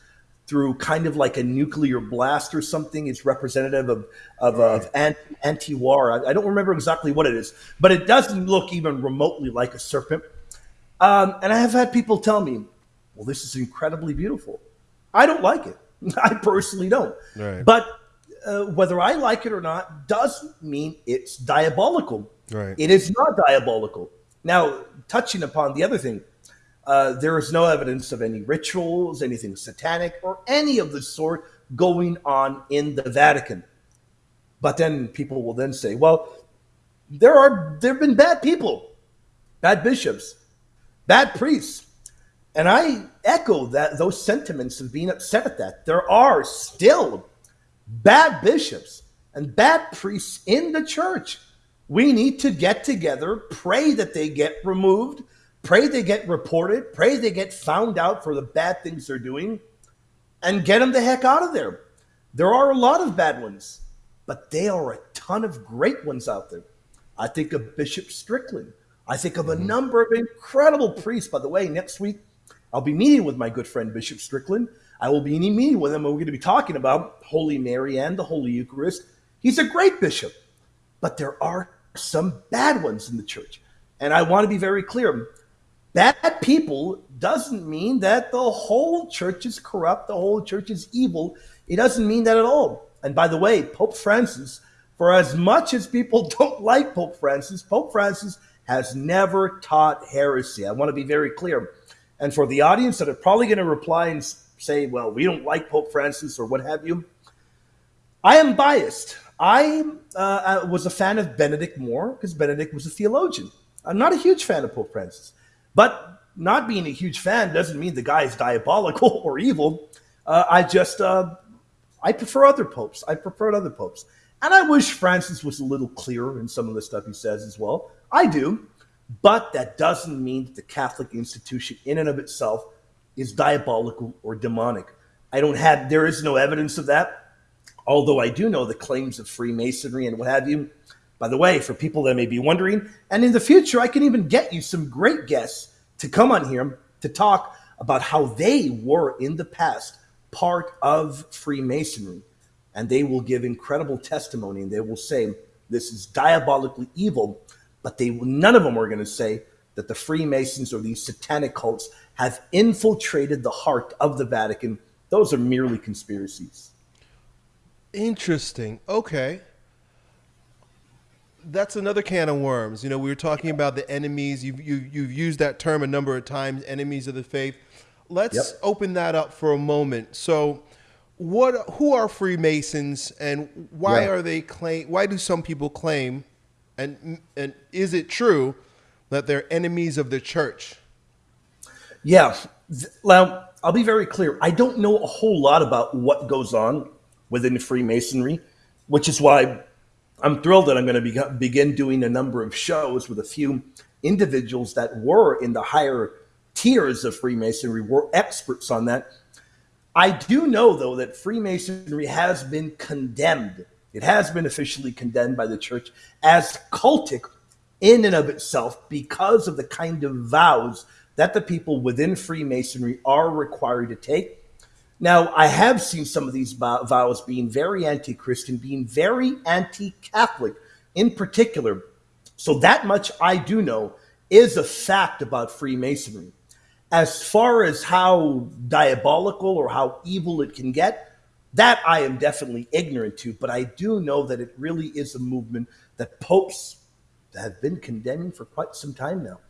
through kind of like a nuclear blast or something. It's representative of of, right. of anti war. I, I, don't remember exactly what it is, but it doesn't look even remotely like a serpent. Um, and I have had people tell me, "Well, this is incredibly beautiful." I don't like it. I personally don't. Right. But uh, whether I like it or not doesn't mean it's diabolical. Right. It is not diabolical. Now, touching upon the other thing, uh, there is no evidence of any rituals, anything satanic, or any of the sort going on in the Vatican. But then people will then say, well, there are there have been bad people, bad bishops, bad priests. And I echo that those sentiments of being upset at that. There are still bad bishops and bad priests in the church. We need to get together, pray that they get removed, pray they get reported, pray they get found out for the bad things they're doing, and get them the heck out of there. There are a lot of bad ones, but there are a ton of great ones out there. I think of Bishop Strickland. I think of a mm-hmm. number of incredible priests. By the way, next week I'll be meeting with my good friend Bishop Strickland. I will be in a meeting with him, and we're going to be talking about Holy Mary and the Holy Eucharist. He's a great bishop, but there are some bad ones in the church. And I want to be very clear bad people doesn't mean that the whole church is corrupt, the whole church is evil. It doesn't mean that at all. And by the way, Pope Francis, for as much as people don't like Pope Francis, Pope Francis has never taught heresy. I want to be very clear. And for the audience that are probably going to reply and say, well, we don't like Pope Francis or what have you, I am biased. I uh, was a fan of Benedict more because Benedict was a theologian. I'm not a huge fan of Pope Francis. But not being a huge fan doesn't mean the guy is diabolical or evil. Uh, I just, uh, I prefer other popes. I prefer other popes. And I wish Francis was a little clearer in some of the stuff he says as well. I do. But that doesn't mean that the Catholic institution, in and of itself, is diabolical or demonic. I don't have, there is no evidence of that. Although I do know the claims of Freemasonry and what have you. By the way, for people that may be wondering, and in the future, I can even get you some great guests to come on here to talk about how they were in the past part of Freemasonry. And they will give incredible testimony and they will say, this is diabolically evil but they none of them are going to say that the Freemasons or these satanic cults have infiltrated the heart of the Vatican. Those are merely conspiracies. Interesting. Okay. That's another can of worms. You know, we were talking about the enemies. You've, you, have you have used that term a number of times, enemies of the faith. Let's yep. open that up for a moment. So, what? Who are Freemasons, and why are they claim? Why do some people claim and and is it true that they're enemies of the church? Yeah. Now, I'll be very clear. I don't know a whole lot about what goes on within Freemasonry, which is why I'm thrilled that I'm going to be, begin doing a number of shows with a few individuals that were in the higher tiers of Freemasonry, were experts on that. I do know, though, that Freemasonry has been condemned it has been officially condemned by the church as cultic in and of itself because of the kind of vows that the people within Freemasonry are required to take. Now, I have seen some of these vows being very anti Christian, being very anti Catholic in particular. So, that much I do know is a fact about Freemasonry. As far as how diabolical or how evil it can get, that I am definitely ignorant to, but I do know that it really is a movement that popes have been condemning for quite some time now.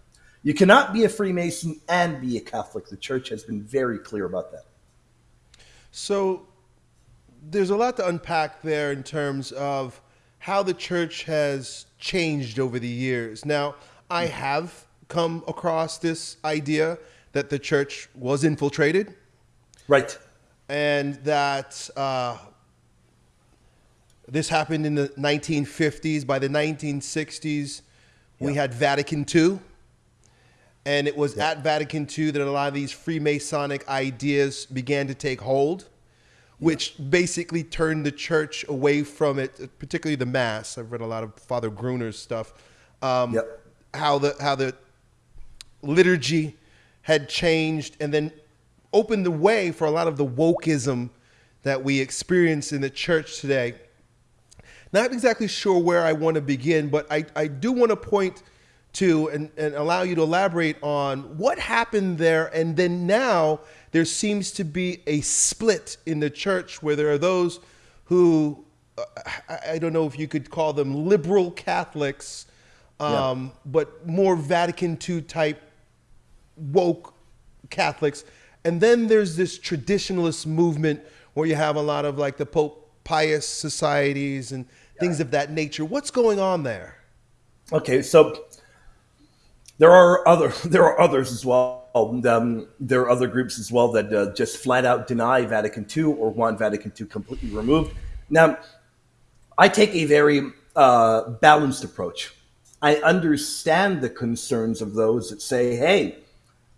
You cannot be a Freemason and be a Catholic. The church has been very clear about that. So there's a lot to unpack there in terms of how the church has changed over the years. Now, I have come across this idea that the church was infiltrated. Right and that uh, this happened in the 1950s. By the 1960s, we had Vatican II. And it was at Vatican II that a lot of these Freemasonic ideas began to take hold, which basically turned the church away from it, particularly the Mass. I've read a lot of Father Gruner's stuff. Um, yep. how the how the liturgy had changed and then opened the way for a lot of the wokeism that we experience in the church today. Not exactly sure where I want to begin, but I, I do want to point to and, and allow you to elaborate on what happened there. And then now there seems to be a split in the church where there are those who, uh, I, I don't know if you could call them liberal Catholics, um, yeah. but more Vatican II type woke Catholics. And then there's this traditionalist movement where you have a lot of like the Pope Pius societies and things of that nature. What's going on there? Okay, so there are other there are others as well. Um, there are other groups as well that uh, just flat out deny Vatican II or want Vatican II completely removed. Now, I take a very uh, balanced approach. I understand the concerns of those that say, "Hey,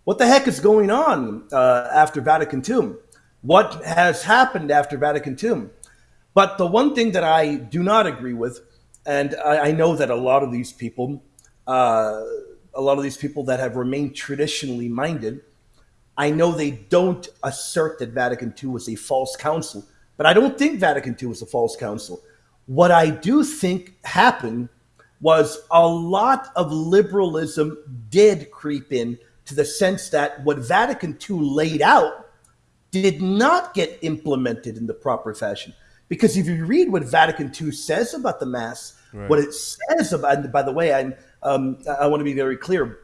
what the heck is going on uh, after Vatican II? What has happened after Vatican II? But the one thing that I do not agree with, and I, I know that a lot of these people, uh, a lot of these people that have remained traditionally minded, I know they don't assert that Vatican II was a false council, but I don't think Vatican II was a false council. What I do think happened was a lot of liberalism did creep in to the sense that what Vatican II laid out did not get implemented in the proper fashion. Because if you read what Vatican II says about the Mass, right. what it says about, by the way, I'm, um, I want to be very clear.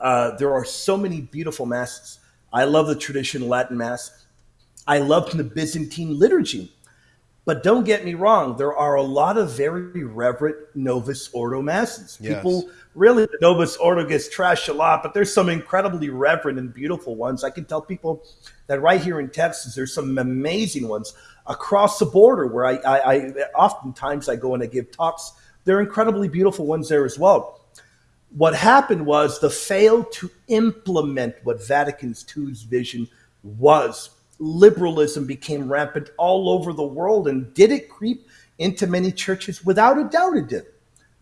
Uh, there are so many beautiful Masses. I love the traditional Latin Mass. I love the Byzantine liturgy. But don't get me wrong, there are a lot of very reverent Novus Ordo masses. Yes. People really, the Novus Ordo gets trashed a lot, but there's some incredibly reverent and beautiful ones. I can tell people that right here in Texas, there's some amazing ones across the border where I, I, I oftentimes I go and I give talks. They're incredibly beautiful ones there as well. What happened was the fail to implement what Vatican II's vision was liberalism became rampant all over the world. And did it creep into many churches? Without a doubt, it did.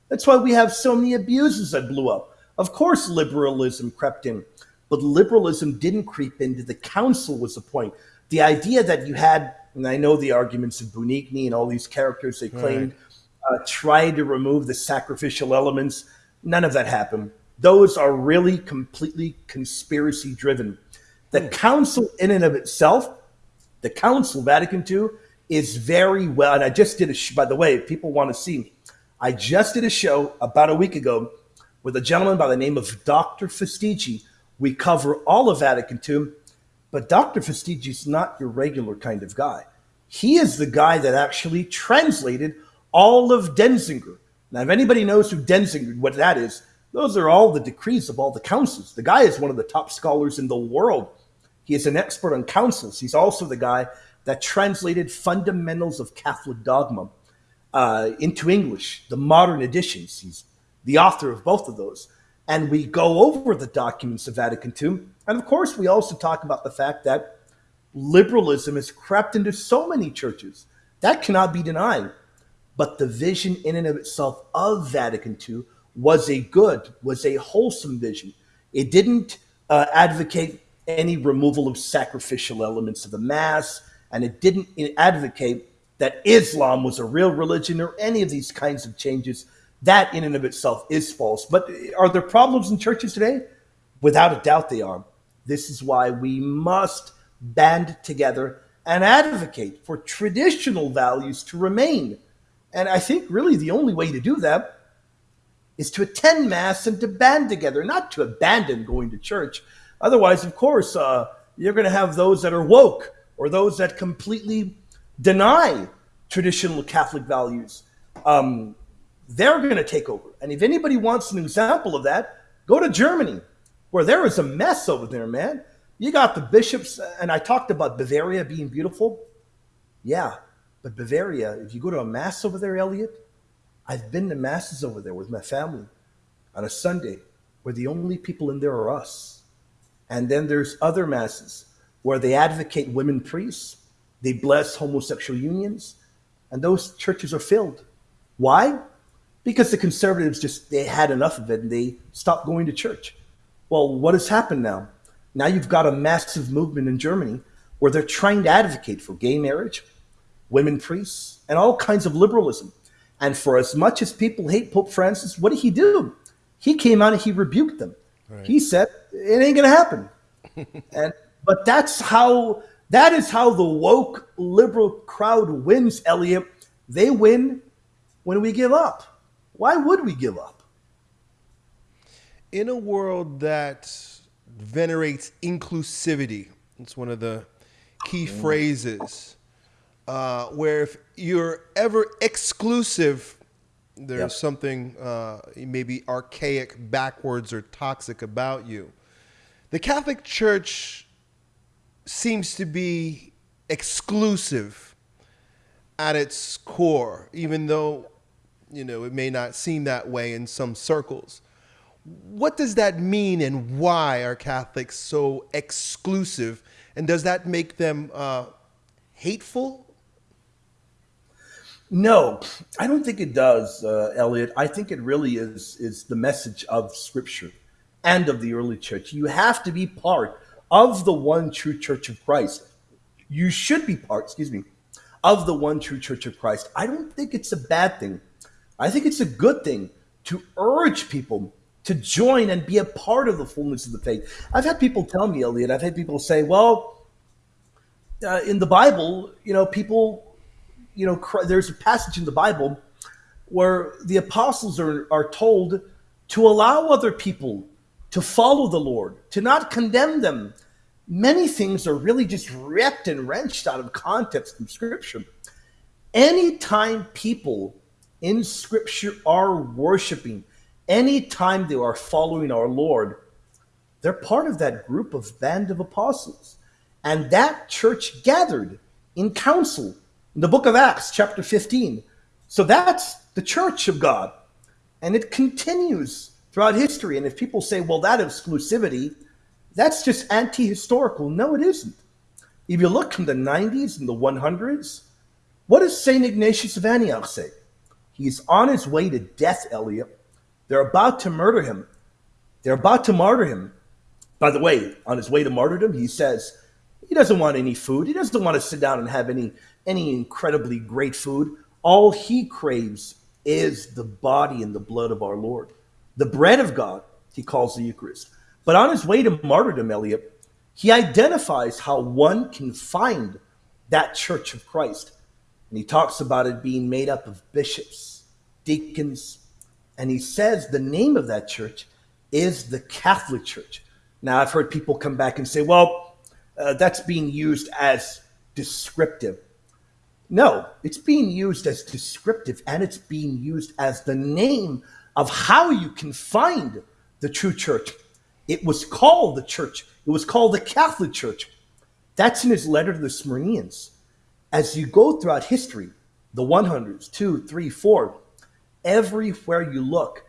That's why we have so many abuses that blew up. Of course, liberalism crept in, but liberalism didn't creep into the council, was the point. The idea that you had, and I know the arguments of Bugnini and all these characters they claimed right. uh, tried to remove the sacrificial elements. None of that happened. Those are really completely conspiracy driven. The hmm. council, in and of itself, the council, Vatican II, is very well. And I just did a, sh- by the way, if people want to see, me, I just did a show about a week ago with a gentleman by the name of Dr. Fastiggi. We cover all of Vatican II, but Dr. Fastiggi is not your regular kind of guy. He is the guy that actually translated all of Denzinger. Now, if anybody knows who Denzinger, what that is, those are all the decrees of all the councils. The guy is one of the top scholars in the world he is an expert on councils. He's also the guy that translated Fundamentals of Catholic Dogma uh, into English, the modern editions. He's the author of both of those. And we go over the documents of Vatican II. And of course, we also talk about the fact that liberalism has crept into so many churches. That cannot be denied. But the vision in and of itself of Vatican II was a good, was a wholesome vision. It didn't uh, advocate any removal of sacrificial elements of the mass, and it didn't advocate that Islam was a real religion or any of these kinds of changes. That, in and of itself, is false. But are there problems in churches today? Without a doubt, they are. This is why we must band together and advocate for traditional values to remain. And I think really the only way to do that is to attend Mass and to band together, not to abandon going to church, Otherwise, of course, uh, you're going to have those that are woke or those that completely deny traditional Catholic values. Um, they're going to take over. And if anybody wants an example of that, go to Germany, where there is a mess over there, man. You got the bishops, and I talked about Bavaria being beautiful. Yeah, but Bavaria, if you go to a mass over there, Elliot, I've been to masses over there with my family on a Sunday where the only people in there are us. And then there's other masses where they advocate women priests, they bless homosexual unions, and those churches are filled. Why? because the conservatives just they had enough of it and they stopped going to church. Well, what has happened now? Now you've got a massive movement in Germany where they're trying to advocate for gay marriage, women priests, and all kinds of liberalism. And for as much as people hate Pope Francis, what did he do? He came out and he rebuked them. Right. He said, "It ain't going to happen." and but that's how that is how the woke liberal crowd wins, Elliot. They win when we give up. Why would we give up? In a world that venerates inclusivity, it's one of the key mm. phrases uh, where if you're ever exclusive, there's yep. something uh, maybe archaic, backwards, or toxic about you. The Catholic Church seems to be exclusive at its core, even though you know it may not seem that way in some circles. What does that mean, and why are Catholics so exclusive? And does that make them uh, hateful no, I don't think it does, uh, Elliot. I think it really is is the message of Scripture and of the early church. You have to be part of the one true Church of Christ. You should be part, excuse me, of the one true Church of Christ. I don't think it's a bad thing. I think it's a good thing to urge people to join and be a part of the fullness of the faith. I've had people tell me, Elliot. I've had people say, "Well, uh, in the Bible, you know, people." You know, there's a passage in the Bible where the apostles are, are told to allow other people to follow the Lord, to not condemn them. Many things are really just ripped and wrenched out of context from Scripture. Anytime people in Scripture are worshiping, anytime they are following our Lord, they're part of that group of band of apostles. And that church gathered in council in the book of Acts, chapter 15. So that's the church of God. And it continues throughout history. And if people say, well, that exclusivity, that's just anti historical. No, it isn't. If you look from the 90s and the 100s, what does St. Ignatius of Antioch say? He's on his way to death, Elliot. They're about to murder him. They're about to martyr him. By the way, on his way to martyrdom, he says he doesn't want any food. He doesn't want to sit down and have any any incredibly great food. All he craves is the body and the blood of our Lord. The bread of God, he calls the Eucharist. But on his way to martyrdom, Elliot, he identifies how one can find that church of Christ. And he talks about it being made up of bishops, deacons, and he says the name of that church is the Catholic Church. Now, I've heard people come back and say, well, uh, that's being used as descriptive. No, it's being used as descriptive and it's being used as the name of how you can find the true church. It was called the church, it was called the Catholic Church. That's in his letter to the Smyrnians. As you go throughout history, the 100s, 2, 3, 4, everywhere you look,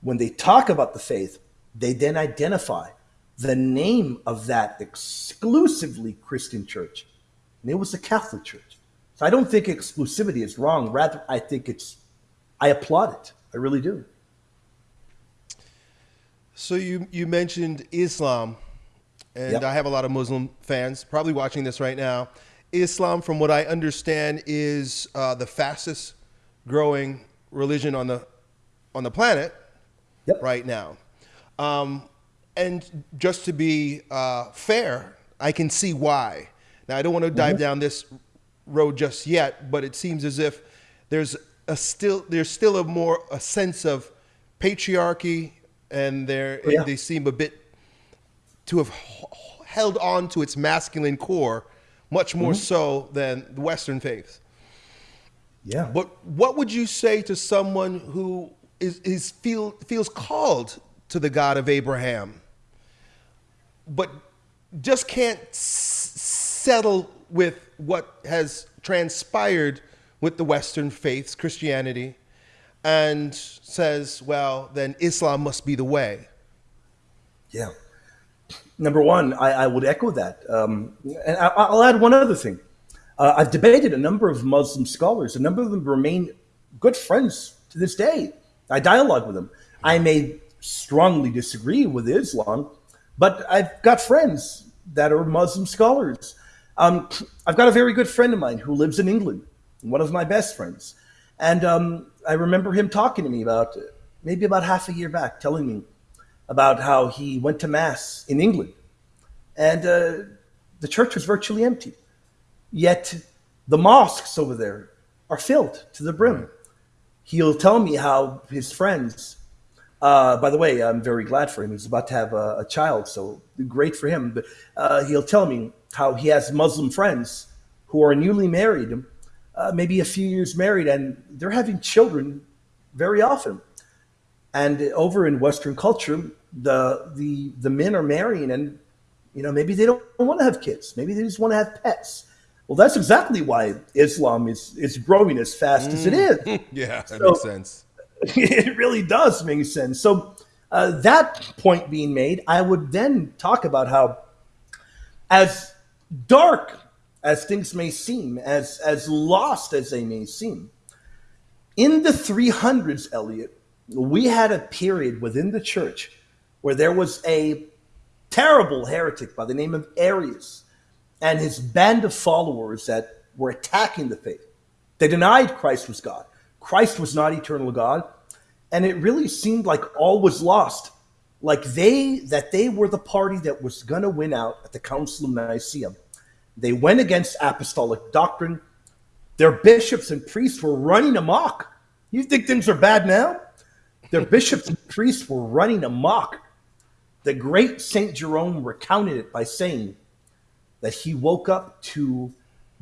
when they talk about the faith, they then identify the name of that exclusively Christian church. And it was the Catholic Church. So I don't think exclusivity is wrong. Rather, I think it's, I applaud it. I really do. So you, you mentioned Islam, and yep. I have a lot of Muslim fans probably watching this right now. Islam, from what I understand, is uh, the fastest growing religion on the on the planet yep. right now. Um, and just to be uh, fair, I can see why. Now, I don't want to dive mm-hmm. down this road just yet, but it seems as if there's a still there's still a more a sense of patriarchy, and they oh, yeah. they seem a bit to have held on to its masculine core much more mm-hmm. so than the Western faiths. Yeah. But what would you say to someone who is, is feel feels called to the God of Abraham, but just can't settle with what has transpired with the Western faiths, Christianity, and says, well, then Islam must be the way. Yeah. Number one, I, I would echo that. Um, and I, will add one other thing. Uh, I've debated a number of Muslim scholars. A number of them remain good friends to this day. I dialogue with them. I may strongly disagree with Islam, but I've got friends that are Muslim scholars. Um, I've got a very good friend of mine who lives in England, one of my best friends. And um, I remember him talking to me about maybe about half a year back, telling me about how he went to Mass in England. And uh, the church was virtually empty. Yet the mosques over there are filled to the brim. He'll tell me how his friends, uh, by the way, I'm very glad for him. He's about to have a, a child, so great for him. But uh, he'll tell me how he has Muslim friends who are newly married, uh, maybe a few years married, and they're having children very often. And over in Western culture, the the the men are marrying, and you know maybe they don't want to have kids. Maybe they just want to have pets. Well, that's exactly why Islam is is growing as fast mm. as it is. Mm. yeah, that so, makes sense. It really does make sense. So uh, that point being made, I would then talk about how, as dark as things may seem, as as lost as they may seem, in the 300s, Elliot, we had a period within the church where there was a terrible heretic by the name of Arius and his band of followers that were attacking the faith. They denied Christ was God. Christ was not eternal God. And it really seemed like all was lost. Like they, that they were the party that was going to win out at the Council of Nicaea. They went against apostolic doctrine. Their bishops and priests were running amok. You think things are bad now? Their bishops and priests were running amok. The great St. Jerome recounted it by saying that he woke up to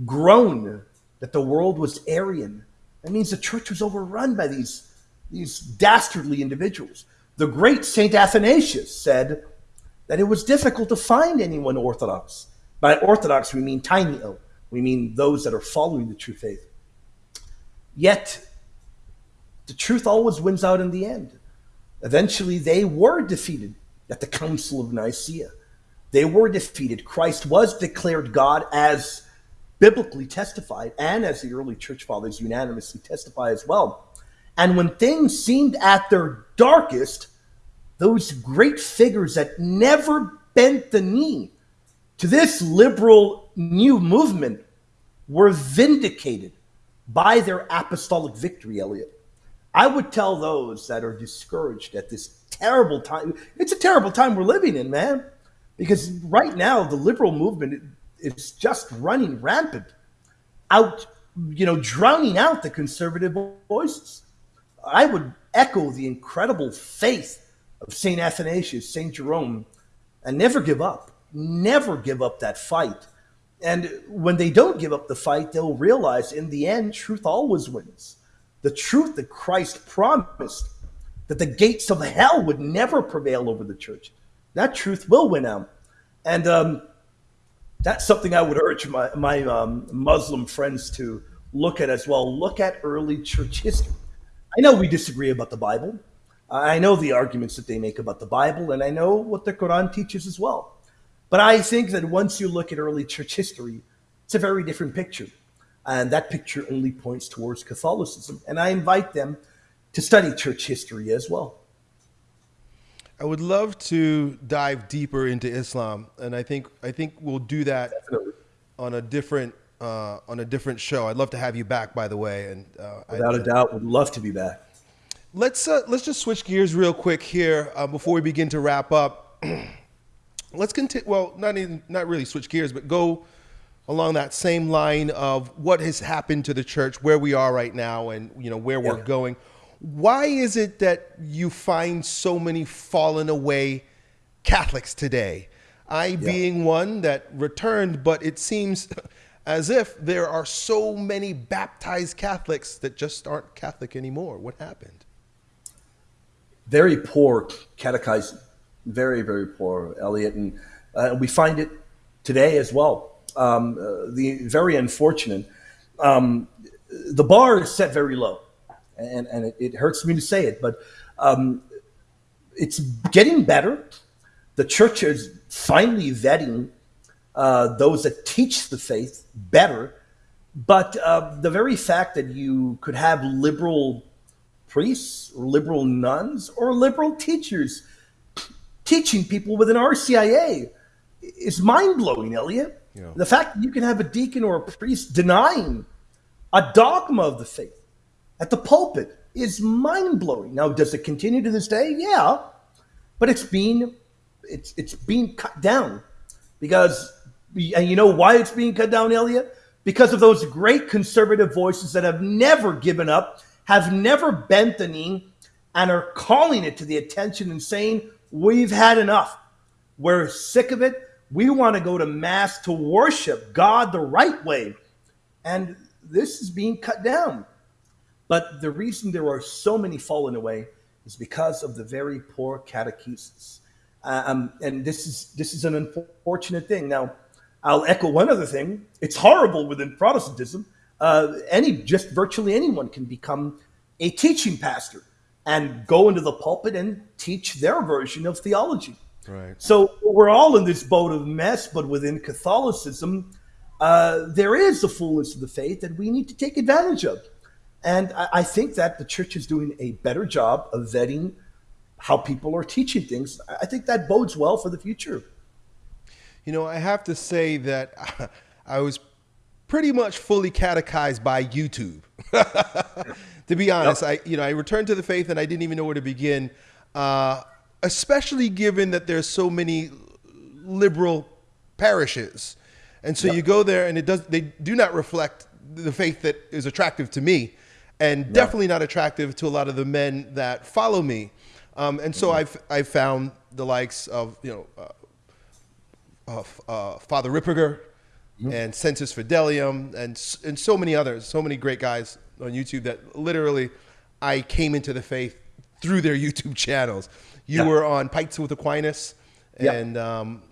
groan that the world was Arian. That means the church was overrun by these, these dastardly individuals. The great St. Athanasius said that it was difficult to find anyone Orthodox. By Orthodox, we mean tiny o. We mean those that are following the true faith. Yet, the truth always wins out in the end. Eventually, they were defeated at the Council of Nicaea. They were defeated. Christ was declared God as biblically testified and as the early church fathers unanimously testify as well. And when things seemed at their darkest, those great figures that never bent the knee to this liberal new movement were vindicated by their apostolic victory, Elliot. I would tell those that are discouraged at this terrible time. It's a terrible time we're living in, man, because right now the liberal movement is just running rampant, out, you know, drowning out the conservative voices. I would echo the incredible faith of St. Athanasius, St. Jerome, and never give up. Never give up that fight. And when they don't give up the fight, they'll realize in the end, truth always wins the truth that Christ promised that the gates of hell would never prevail over the church. That truth will win out. And um, that's something I would urge my, my um, Muslim friends to look at as well. Look at early church history. I know we disagree about the Bible. I know the arguments that they make about the Bible, and I know what the Quran teaches as well. But I think that once you look at early church history, it's a very different picture. And that picture only points towards Catholicism. And I invite them to study church history as well. I would love to dive deeper into Islam, and I think I think we'll do that Definitely. on a different uh, on a different show. I'd love to have you back, by the way. And uh, without I, a doubt, would love to be back. Let's uh, let's just switch gears real quick here uh, before we begin to wrap up. let's continue. Well, not even not really switch gears, but go along that same line of what has happened to the church, where we are right now, and you know where yeah. we're going. Why is it that you find so many fallen away Catholics today? I yeah. being one that returned, but it seems as if there are so many baptized Catholics that just aren't Catholic anymore. What happened? Very poor catechizing, very very poor, Elliot, and uh, we find it today as well um, uh, the very unfortunate. Um, the bar is set very low, and, and it, it hurts me to say it, but um, it's getting better. The church is finally vetting uh, those that teach the faith better. But uh, the very fact that you could have liberal priests or liberal nuns or liberal teachers teaching people within RCIA is mind blowing, Elliot. Yeah. The fact that you can have a deacon or a priest denying a dogma of the faith at the pulpit is mind blowing. Now, does it continue to this day? Yeah, but it's being it's it's being cut down because and you know why it's being cut down, Elliot? Because of those great conservative voices that have never given up, have never bent the knee, and are calling it to the attention and saying, We've had enough. We're sick of it. We want to go to Mass to worship God the right way. And this is being cut down. But the reason there are so many falling away is because of the very poor catechesis. Um, and this is this is an unfortunate thing. Now, I'll echo one other thing. It's horrible within Protestantism. Uh, any just virtually anyone can become a teaching pastor and go into the pulpit and teach their version of theology. Right. So we're all in this boat of mess, but within Catholicism, uh, there is the fullness of the faith that we need to take advantage of. And I, I think that the church is doing a better job of vetting how people are teaching things. I think that bodes well for the future. You know, I have to say that I was pretty much fully catechized by YouTube. to be honest, yep. I you know I returned to the faith and I didn't even know where to begin, uh, especially given that there's so many liberal parishes, and so yep. you go there and it does they do not reflect the faith that is attractive to me, and definitely not attractive to a lot of the men that follow me, um, and so mm-hmm. I've I've found the likes of you know. Uh, uh, Father Ripperger, mm-hmm. and Sensus Fidelium, and and so many others, so many great guys on YouTube that literally I came into the faith through their YouTube channels. You yeah. were on Pints with Aquinas and yeah. um,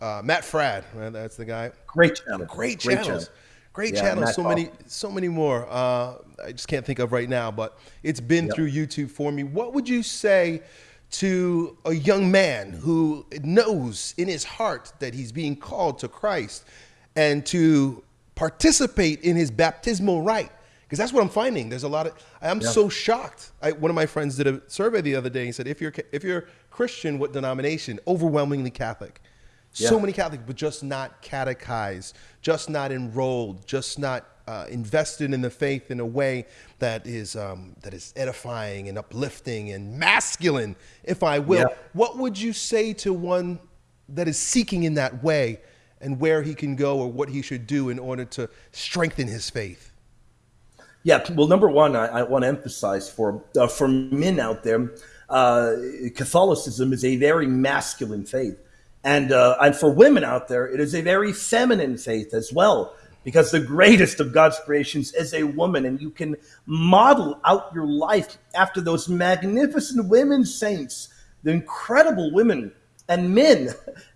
uh, Matt Fradd, right? that's the guy. Great channel. Great channels. Great, channel. Great yeah, channels. so many, so many more. Uh, I just can't think of right now, but it's been yep. through YouTube for me. What would you say to a young man who knows in his heart that he's being called to Christ and to participate in his baptismal rite? because that's what I'm finding. There's a lot of I'm yeah. so shocked. I, one of my friends did a survey the other day. and said, if you're if you're Christian, what denomination? Overwhelmingly Catholic. Yeah. So many Catholics, but just not catechized, just not enrolled, just not uh, invested in the faith in a way that is um, that is edifying and uplifting and masculine, if I will. Yeah. What would you say to one that is seeking in that way, and where he can go or what he should do in order to strengthen his faith? Yeah, well, number one, I, I want to emphasize for uh, for men out there, uh, Catholicism is a very masculine faith, and uh, and for women out there, it is a very feminine faith as well. Because the greatest of God's creations is a woman, and you can model out your life after those magnificent women saints, the incredible women and men.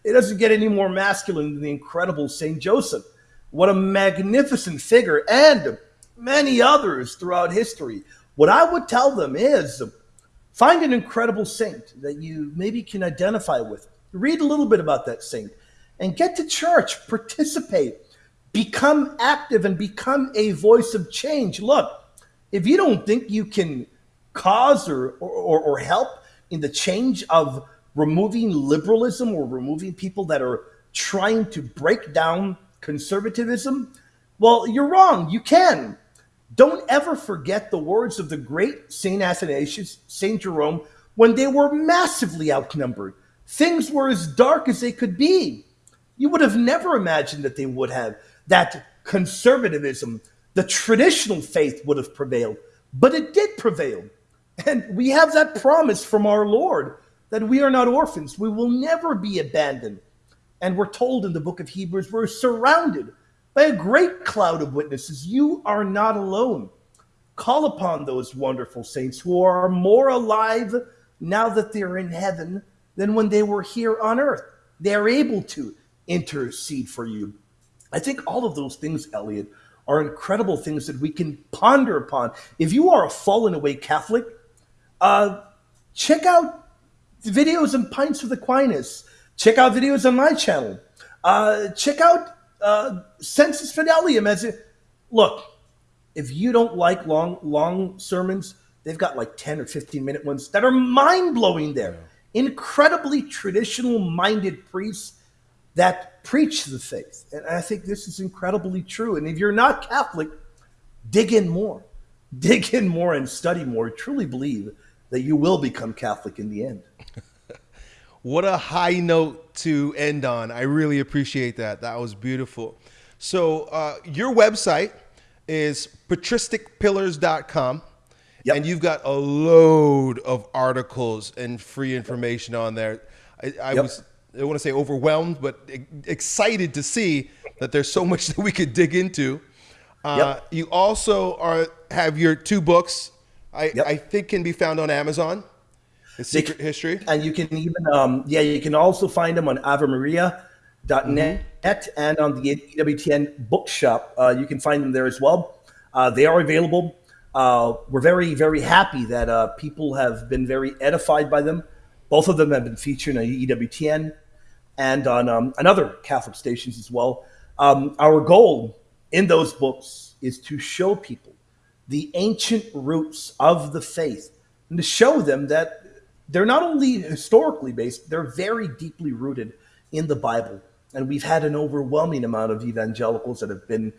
It doesn't get any more masculine than the incredible Saint Joseph. What a magnificent figure! And many others throughout history. What I would tell them is find an incredible saint that you maybe can identify with. Read a little bit about that saint and get to church, participate, become active, and become a voice of change. Look, if you don't think you can cause or, or, or help in the change of removing liberalism or removing people that are trying to break down conservatism, well, you're wrong. You can. Don't ever forget the words of the great St. Athanasius, St. Jerome, when they were massively outnumbered. Things were as dark as they could be. You would have never imagined that they would have, that conservatism, the traditional faith would have prevailed, but it did prevail. And we have that promise from our Lord that we are not orphans. We will never be abandoned. And we're told in the book of Hebrews, we're surrounded by a great cloud of witnesses. You are not alone. Call upon those wonderful saints who are more alive now that they're in heaven than when they were here on earth. They are able to intercede for you. I think all of those things, Elliot, are incredible things that we can ponder upon. If you are a fallen away Catholic, uh, check out the videos on Pints with Aquinas. Check out videos on my channel. Uh, check out uh, sensus fidelium as it look if you don't like long long sermons they've got like 10 or 15 minute ones that are mind blowing there. Incredibly traditional minded priests that preach the faith. And I think this is incredibly true. And if you're not Catholic, dig in more. Dig in more and study more. Truly believe that you will become Catholic in the end. what a high note to end on. I really appreciate that. That was beautiful. So, uh, your website is patristicpillars.com. Yep. And you've got a load of articles and free information on there. I, I yep. was I want to say overwhelmed, but excited to see that there's so much that we could dig into. Uh, yep. You also are have your two books. I. I think can be found on Amazon. The Secret can, History, and you can even um, yeah you can also find them on AveMaria.net mm-hmm. and on the EWTN Bookshop. Uh, you can find them there as well. Uh, they are available. Uh, we're very very happy that uh, people have been very edified by them. Both of them have been featured on EWTN and on um, another Catholic stations as well. Um, our goal in those books is to show people the ancient roots of the faith and to show them that they're not only historically based, they're very deeply rooted in the Bible. And we've had an overwhelming amount of evangelicals that have been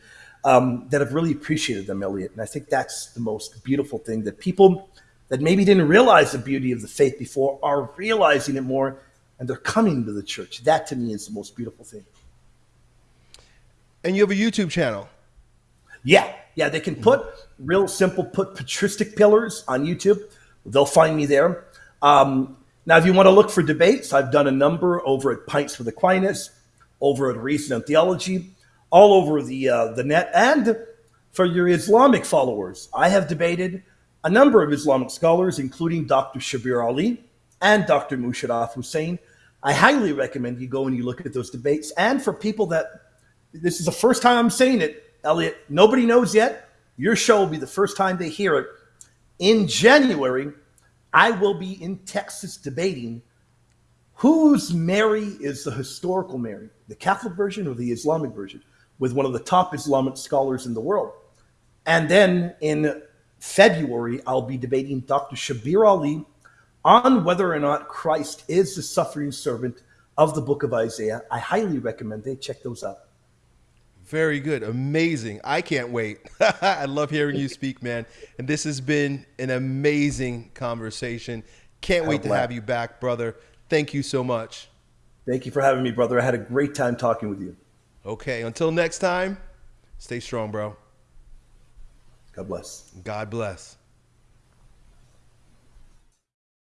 um, that have really appreciated them, Elliot. And I think that's the most beautiful thing that people that maybe didn't realize the beauty of the faith before are realizing it more and they're coming to the church. That to me is the most beautiful thing. And you have a YouTube channel. Yeah, yeah. They can put real simple, put patristic pillars on YouTube. They'll find me there. Um, now, if you want to look for debates, I've done a number over at Pints with Aquinas, over at Reason and Theology, all over the uh, the net, and for your Islamic followers, I have debated a number of Islamic scholars, including Dr. Shabir Ali, and Dr. Musharraf Hussain. I highly recommend you go and you look at those debates. And for people that this is the first time I'm saying it, Elliot, nobody knows yet. Your show will be the first time they hear it. In January, I will be in Texas debating whose Mary is the historical Mary, the Catholic version or the Islamic version, with one of the top Islamic scholars in the world. And then in February, I'll be debating Dr. Shabir Ali on whether or not Christ is the suffering servant of the book of Isaiah. I highly recommend they check those out. Very good. Amazing. I can't wait. I love hearing you speak, man. And this has been an amazing conversation. Can't oh, wait to have you back, brother. Thank you so much. Thank you for having me, brother. I had a great time talking with you. Okay. Until next time, stay strong, bro. God bless. God bless.